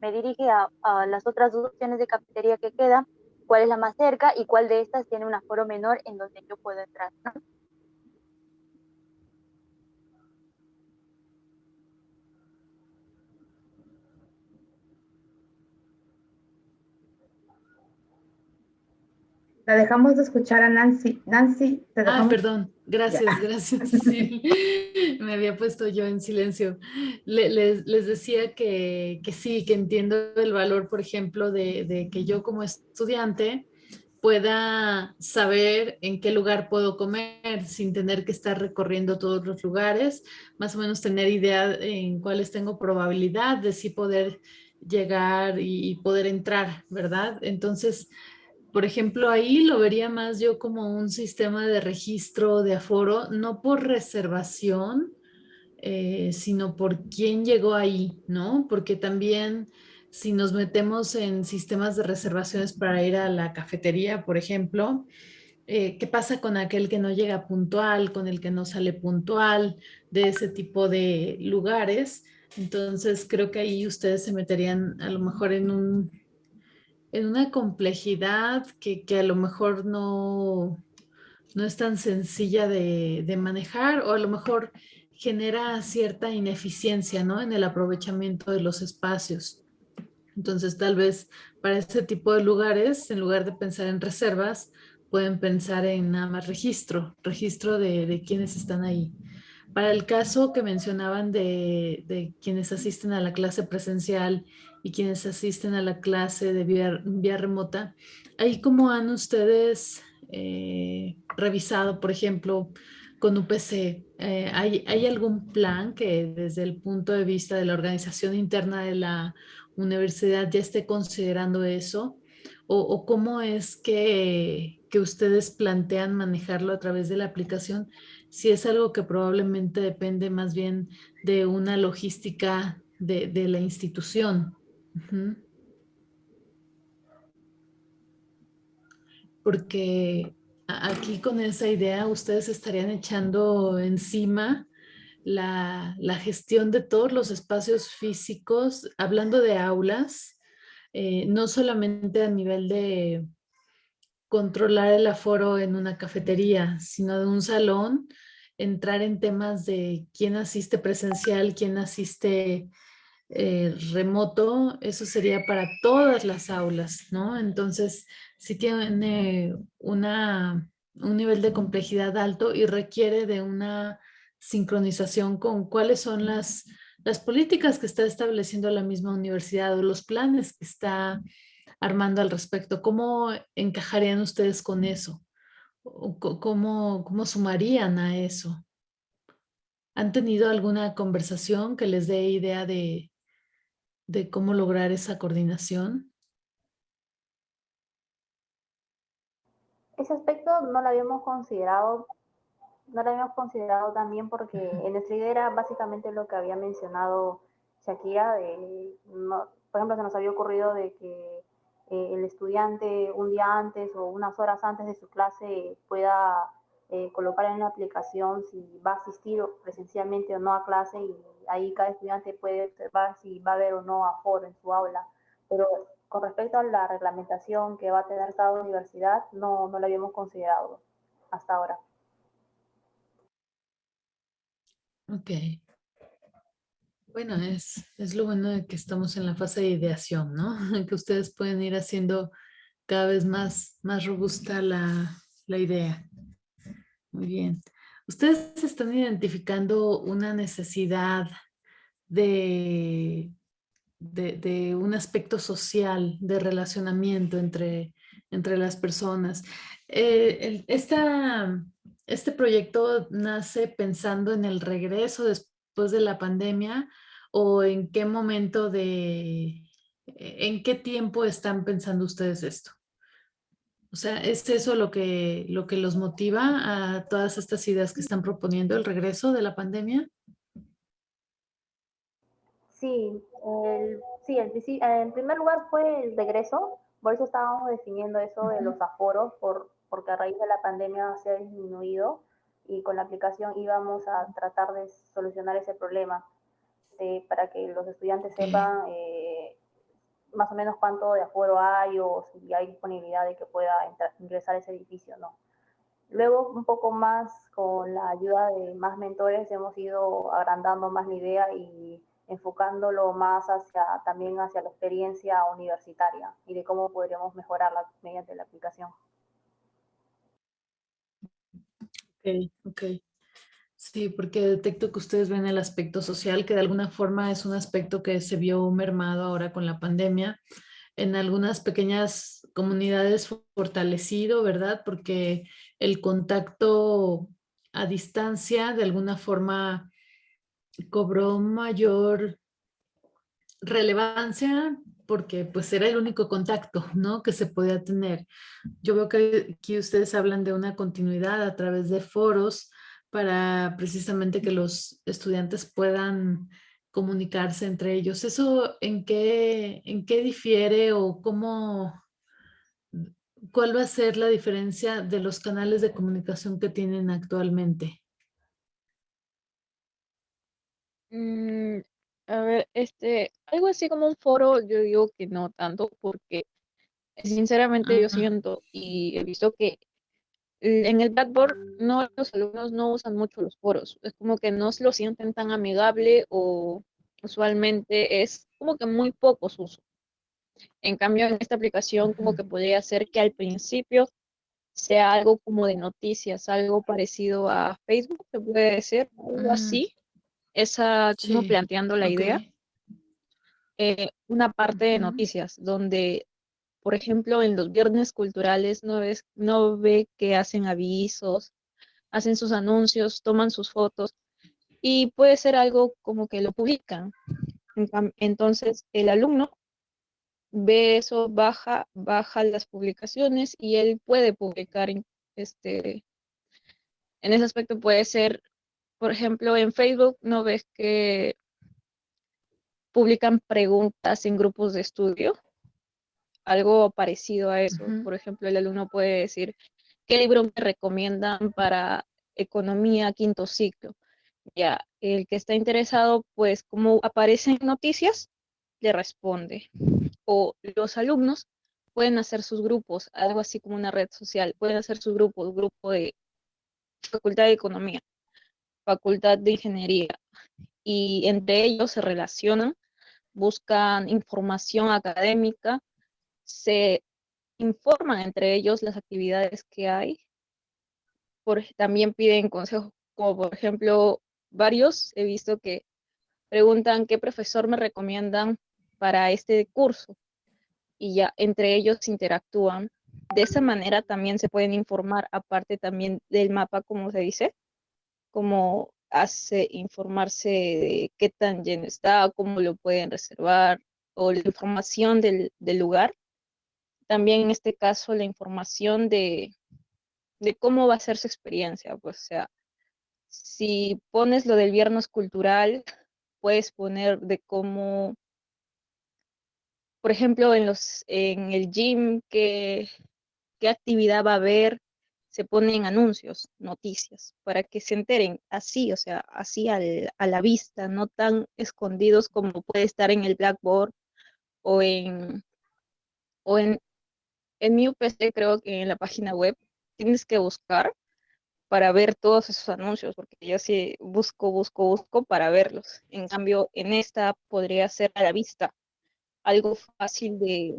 me dirige a, las otras dos opciones de cafetería que quedan, cuál es la más cerca y cuál de estas tiene un aforo menor en donde yo puedo entrar. La dejamos de escuchar a Nancy. Nancy, te Ah, perdón. Gracias, gracias. Sí. Me había puesto yo en silencio. les, decía que, sí, que entiendo el valor, por ejemplo, de, que yo como estudiante pueda saber en qué lugar puedo comer sin tener que estar recorriendo todos los lugares, más o menos tener idea en cuáles tengo probabilidad de sí poder llegar y poder entrar, ¿verdad? Entonces, por ejemplo, ahí lo vería más yo como un sistema de registro de aforo, no por reservación, eh, sino por quién llegó ahí, ¿no? Porque también si nos metemos en sistemas de reservaciones para ir a la cafetería, por ejemplo, eh, ¿qué pasa con aquel que no llega puntual, con el que no sale puntual, de ese tipo de lugares? Entonces creo que ahí ustedes se meterían a lo mejor en un en una complejidad que, a lo mejor no, no es tan sencilla de, manejar o a lo mejor genera cierta ineficiencia ¿no? en el aprovechamiento de los espacios. Entonces tal vez para este tipo de lugares, en lugar de pensar en reservas, pueden pensar en nada más registro, registro de, de quienes están ahí. Para el caso que mencionaban de, de, quienes asisten a la clase presencial y quienes asisten a la clase de vía, remota, ahí cómo han ustedes eh, revisado, por ejemplo, con UPC, eh, ¿hay, ¿hay, algún plan que desde el punto de vista de la organización interna de la universidad ya esté considerando eso? ¿O, o cómo es que, que, ustedes plantean manejarlo a través de la aplicación? Si es algo que probablemente depende más bien de una logística de, de la institución. Porque aquí con esa idea ustedes estarían echando encima la, gestión de todos los espacios físicos, hablando de aulas, eh, no solamente a nivel de controlar el aforo en una cafetería, sino de un salón, entrar en temas de quién asiste presencial, quién asiste eh, remoto, eso sería para todas las aulas, ¿no? Entonces, sí tiene un nivel de complejidad alto y requiere de una sincronización con cuáles son las, las políticas que está estableciendo la misma universidad o los planes que está armando al respecto. ¿Cómo encajarían ustedes con eso? ¿Cómo, cómo sumarían a eso? ¿Han tenido alguna conversación que les dé idea de, de cómo lograr esa coordinación? Ese aspecto no lo habíamos considerado, no lo habíamos considerado también porque en nuestra idea era básicamente lo que había mencionado Shakira, de, por ejemplo, se nos había ocurrido de que eh, el estudiante un día antes o unas horas antes de su clase pueda eh, colocar en la aplicación si va a asistir presencialmente o no a clase y ahí cada estudiante puede observar si va a haber o no aforo en su aula. Pero con respecto a la reglamentación que va a tener cada universidad, no, no la habíamos considerado hasta ahora. Ok. Bueno, es, es lo bueno de que estamos en la fase de ideación, ¿no? Que ustedes pueden ir haciendo cada vez más, más robusta la, la idea. Muy bien. Ustedes están identificando una necesidad de, de, un aspecto social, de relacionamiento entre, entre las personas. Eh, este proyecto nace pensando en el regreso después de la pandemia o en qué momento de, en qué tiempo están pensando ustedes esto? O sea, ¿es eso lo que, lo que los motiva a todas estas ideas que están proponiendo, el regreso de la pandemia? Sí, el, sí, en primer lugar fue el regreso, por eso estábamos definiendo eso de los aforos, por, porque a raíz de la pandemia se ha disminuido y con la aplicación íbamos a tratar de solucionar ese problema para que los estudiantes sepan eh, más o menos cuánto de aforo hay o si hay disponibilidad de que pueda ingresar a ese edificio, ¿no? Luego, un poco más con la ayuda de más mentores, hemos ido agrandando más la idea y enfocándolo más hacia también hacia la experiencia universitaria y de cómo podríamos mejorarla mediante la aplicación. Ok, ok. Sí, porque detecto que ustedes ven el aspecto social, que de alguna forma es un aspecto que se vio mermado ahora con la pandemia. En algunas pequeñas comunidades fortalecido, ¿verdad? Porque el contacto a distancia de alguna forma cobró mayor relevancia porque pues era el único contacto ¿no? que se podía tener. Yo veo que aquí ustedes hablan de una continuidad a través de foros, para precisamente que los estudiantes puedan comunicarse entre ellos. ¿Eso en qué, en qué difiere o cómo, cuál va a ser la diferencia de los canales de comunicación que tienen actualmente? Mm, a ver, este, algo así como un foro, yo digo que no tanto, porque sinceramente yo siento y he visto que en el Blackboard no, los alumnos no usan mucho los foros, es como que no se lo sienten tan amigable o usualmente es como que muy poco uso. En cambio, en esta aplicación como que podría ser que al principio sea algo como de noticias, algo parecido a Facebook, se puede decir, algo mm. así. Esa, como planteando la idea. Eh, una parte de noticias, donde por ejemplo, en los viernes culturales no, ves, no ve que hacen avisos, hacen sus anuncios, toman sus fotos y puede ser algo como que lo publican. Entonces, el alumno ve eso, baja, baja las publicaciones y él puede publicar este, en ese aspecto puede ser, por ejemplo, en Facebook no ves que publican preguntas en grupos de estudio algo parecido a eso. Por ejemplo, el alumno puede decir, ¿qué libro me recomiendan para economía quinto ciclo? Ya, el que está interesado, pues como aparecen noticias, le responde. O los alumnos pueden hacer sus grupos, algo así como una red social, pueden hacer sus grupos, grupo de Facultad de Economía, Facultad de Ingeniería, y entre ellos se relacionan, buscan información académica, se informan entre ellos las actividades que hay. Por, también piden consejos, como por ejemplo, varios he visto que preguntan qué profesor me recomiendan para este curso y ya entre ellos interactúan. De esa manera también se pueden informar, aparte también del mapa, como se dice, como hace informarse de qué tan lleno está, cómo lo pueden reservar, o la información del, del lugar también en este caso la información de, cómo va a ser su experiencia. Pues, o sea, si pones lo del viernes cultural, puedes poner de cómo, por ejemplo, en, los, en el gym, qué, qué actividad va a haber, se ponen anuncios, noticias, para que se enteren así, o sea, así al, a la vista, no tan escondidos como puede estar en el Blackboard o en, o en, en mi UPC, creo que en la página web, tienes que buscar para ver todos esos anuncios, porque yo sí busco, busco, busco para verlos. En cambio, en esta podría ser a la vista, algo fácil de,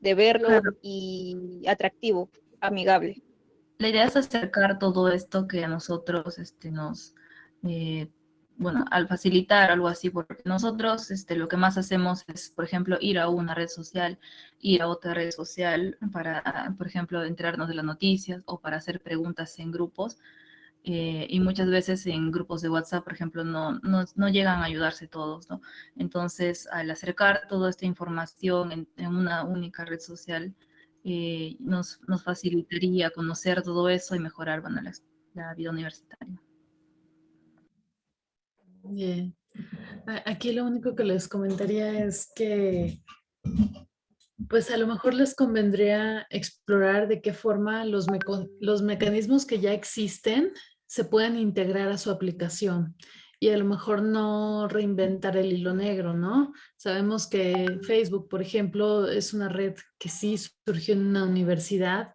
de verlo y atractivo amigable. La idea es acercar todo esto que a nosotros este, nos, eh, bueno, al facilitar algo así, porque nosotros este, lo que más hacemos es, por ejemplo, ir a una red social, ir a otra red social para, por ejemplo, enterarnos de las noticias o para hacer preguntas en grupos. Eh, y muchas veces en grupos de WhatsApp, por ejemplo, no, no, no, llegan a ayudarse todos, ¿no? Entonces, al acercar toda esta información en, una única red social, eh, nos, nos, facilitaría conocer todo eso y mejorar bueno, la, vida universitaria. Bien. Aquí lo único que les comentaría es que pues a lo mejor les convendría explorar de qué forma los, los mecanismos que ya existen se pueden integrar a su aplicación y a lo mejor no reinventar el hilo negro, ¿no? Sabemos que Facebook, por ejemplo, es una red que sí surgió en una universidad,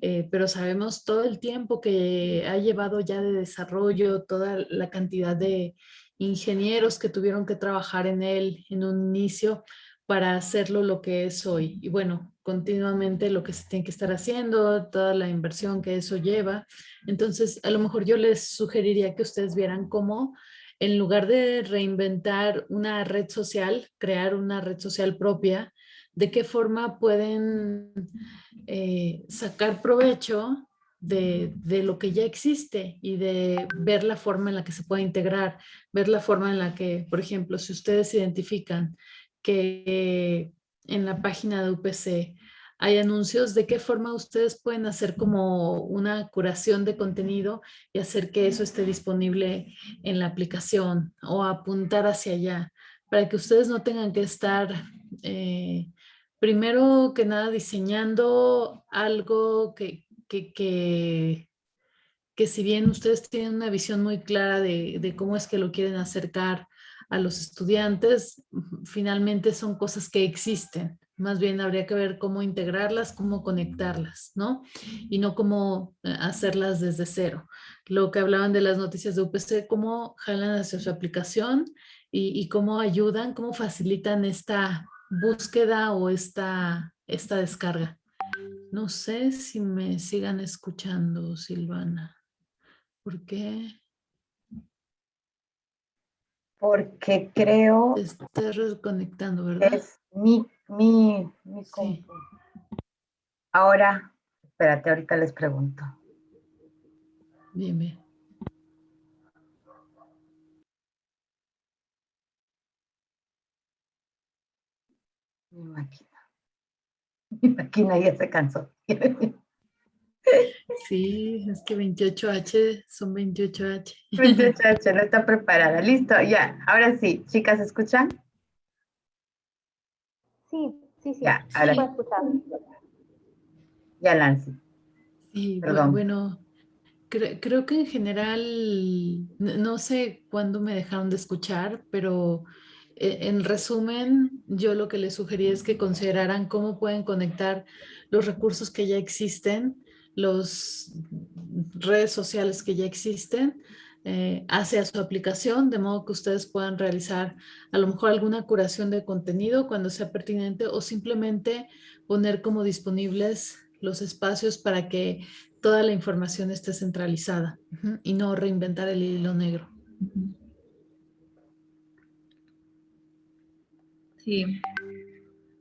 eh, pero sabemos todo el tiempo que ha llevado ya de desarrollo, toda la cantidad de ingenieros que tuvieron que trabajar en él en un inicio para hacerlo lo que es hoy. Y bueno, continuamente lo que se tiene que estar haciendo, toda la inversión que eso lleva. Entonces, a lo mejor yo les sugeriría que ustedes vieran cómo en lugar de reinventar una red social, crear una red social propia, de qué forma pueden eh, sacar provecho de, de, lo que ya existe y de ver la forma en la que se puede integrar, ver la forma en la que, por ejemplo, si ustedes identifican que en la página de UPC hay anuncios, de qué forma ustedes pueden hacer como una curación de contenido y hacer que eso esté disponible en la aplicación o apuntar hacia allá para que ustedes no tengan que estar eh, primero que nada diseñando algo que, que, que, que, si bien ustedes tienen una visión muy clara de, de cómo es que lo quieren acercar a los estudiantes, finalmente son cosas que existen más bien habría que ver cómo integrarlas, cómo conectarlas, ¿no? Y no cómo eh, hacerlas desde cero. Lo que hablaban de las noticias de UPC, cómo jalan hacia su aplicación y, cómo ayudan, cómo facilitan esta búsqueda o esta, esta descarga. No sé si me sigan escuchando, Silvana. ¿Por qué? Porque creo... Te estás reconectando, ¿verdad? Es mi mi, mi Ahora, espérate, ahorita les pregunto. Bien, bien. Mi máquina. Mi máquina ya se cansó. Sí, es que 28H son 28H. 28H, no está preparada. Listo, ya. Ahora sí, chicas, ¿escuchan? Sí, sí, sí. Ya, ahora. Ya, Lancy. Sí, Perdón. bueno, creo que en general, no sé cuándo me dejaron de escuchar, pero en resumen, yo lo que les sugería es que consideraran cómo pueden conectar los recursos que ya existen, las redes sociales que ya existen, eh, hacia su aplicación, de modo que ustedes puedan realizar a lo mejor alguna curación de contenido cuando sea pertinente o simplemente poner como disponibles los espacios para que toda la información esté centralizada y no reinventar el hilo negro. Sí,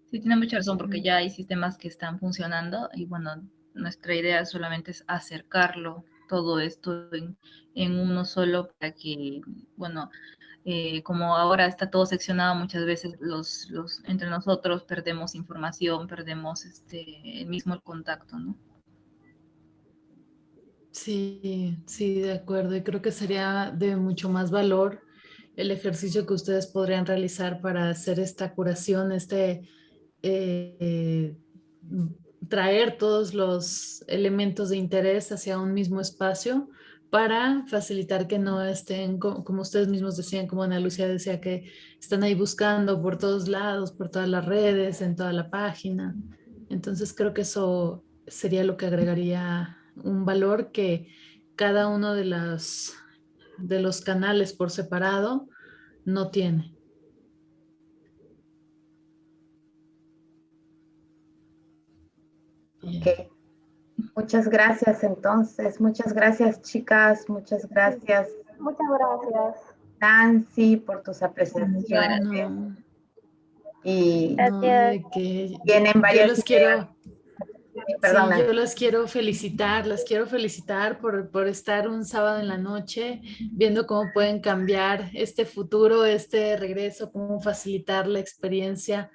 sí tiene mucha razón porque ya hay sistemas que están funcionando y bueno, nuestra idea solamente es acercarlo todo esto en, uno solo para que, bueno, eh, como ahora está todo seccionado, muchas veces los, los, entre nosotros perdemos información, perdemos este, mismo el contacto, ¿no? Sí, sí, de acuerdo. Y creo que sería de mucho más valor el ejercicio que ustedes podrían realizar para hacer esta curación, este eh, traer todos los elementos de interés hacia un mismo espacio para facilitar que no estén, como ustedes mismos decían, como Ana Lucía decía, que están ahí buscando por todos lados, por todas las redes, en toda la página. Entonces creo que eso sería lo que agregaría un valor que cada uno de, las, de los canales por separado no tiene. Okay. Muchas gracias entonces, muchas gracias chicas, muchas gracias. Muchas gracias. Nancy por tus apreciaciones. Y que tienen varios yo los quiero, yo los quiero felicitar, las quiero felicitar por, por estar un sábado en la noche viendo cómo pueden cambiar este futuro, este regreso, cómo facilitar la experiencia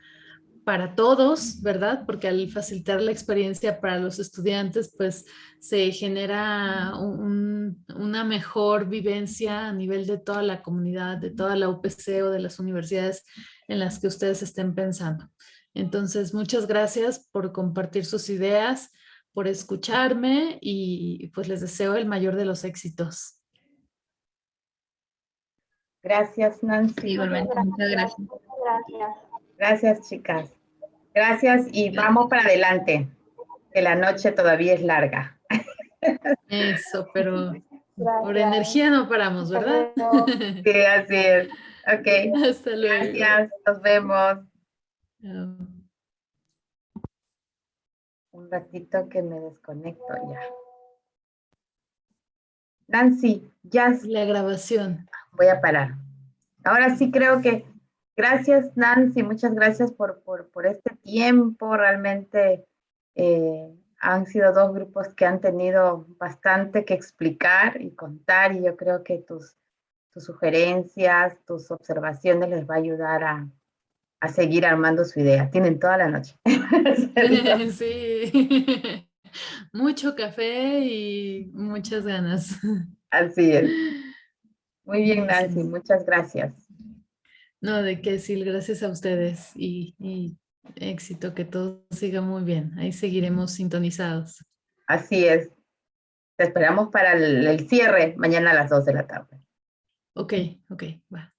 para todos, ¿verdad? Porque al facilitar la experiencia para los estudiantes, pues se genera una mejor vivencia a nivel de toda la comunidad, de toda la UPC o de las universidades en las que ustedes estén pensando. Entonces, muchas gracias por compartir sus ideas, por escucharme y pues les deseo el mayor de los éxitos. Gracias, Nancy. Igualmente, muchas gracias. Gracias. Gracias, chicas. Gracias y vamos para adelante, que la noche todavía es larga. Eso, pero por energía no paramos, ¿verdad? Sí, así es. Ok. Hasta luego. Gracias, nos vemos. Un ratito que me desconecto ya. Nancy, ya. La grabación. Voy a parar. Ahora sí creo que Gracias, Nancy, muchas gracias por, este tiempo. Realmente eh, han sido dos grupos que han tenido bastante que explicar y contar y yo creo que tus, tus sugerencias, tus observaciones les va a ayudar a, a seguir armando su idea. Tienen toda la noche. sí, mucho café y muchas ganas. Así es. Muy bien, Nancy, muchas gracias. No, de qué, Sil, gracias a ustedes y, éxito, que todo siga muy bien. Ahí seguiremos sintonizados. Así es. Te esperamos para el, el cierre mañana a las 2 de la tarde. Ok, ok, va.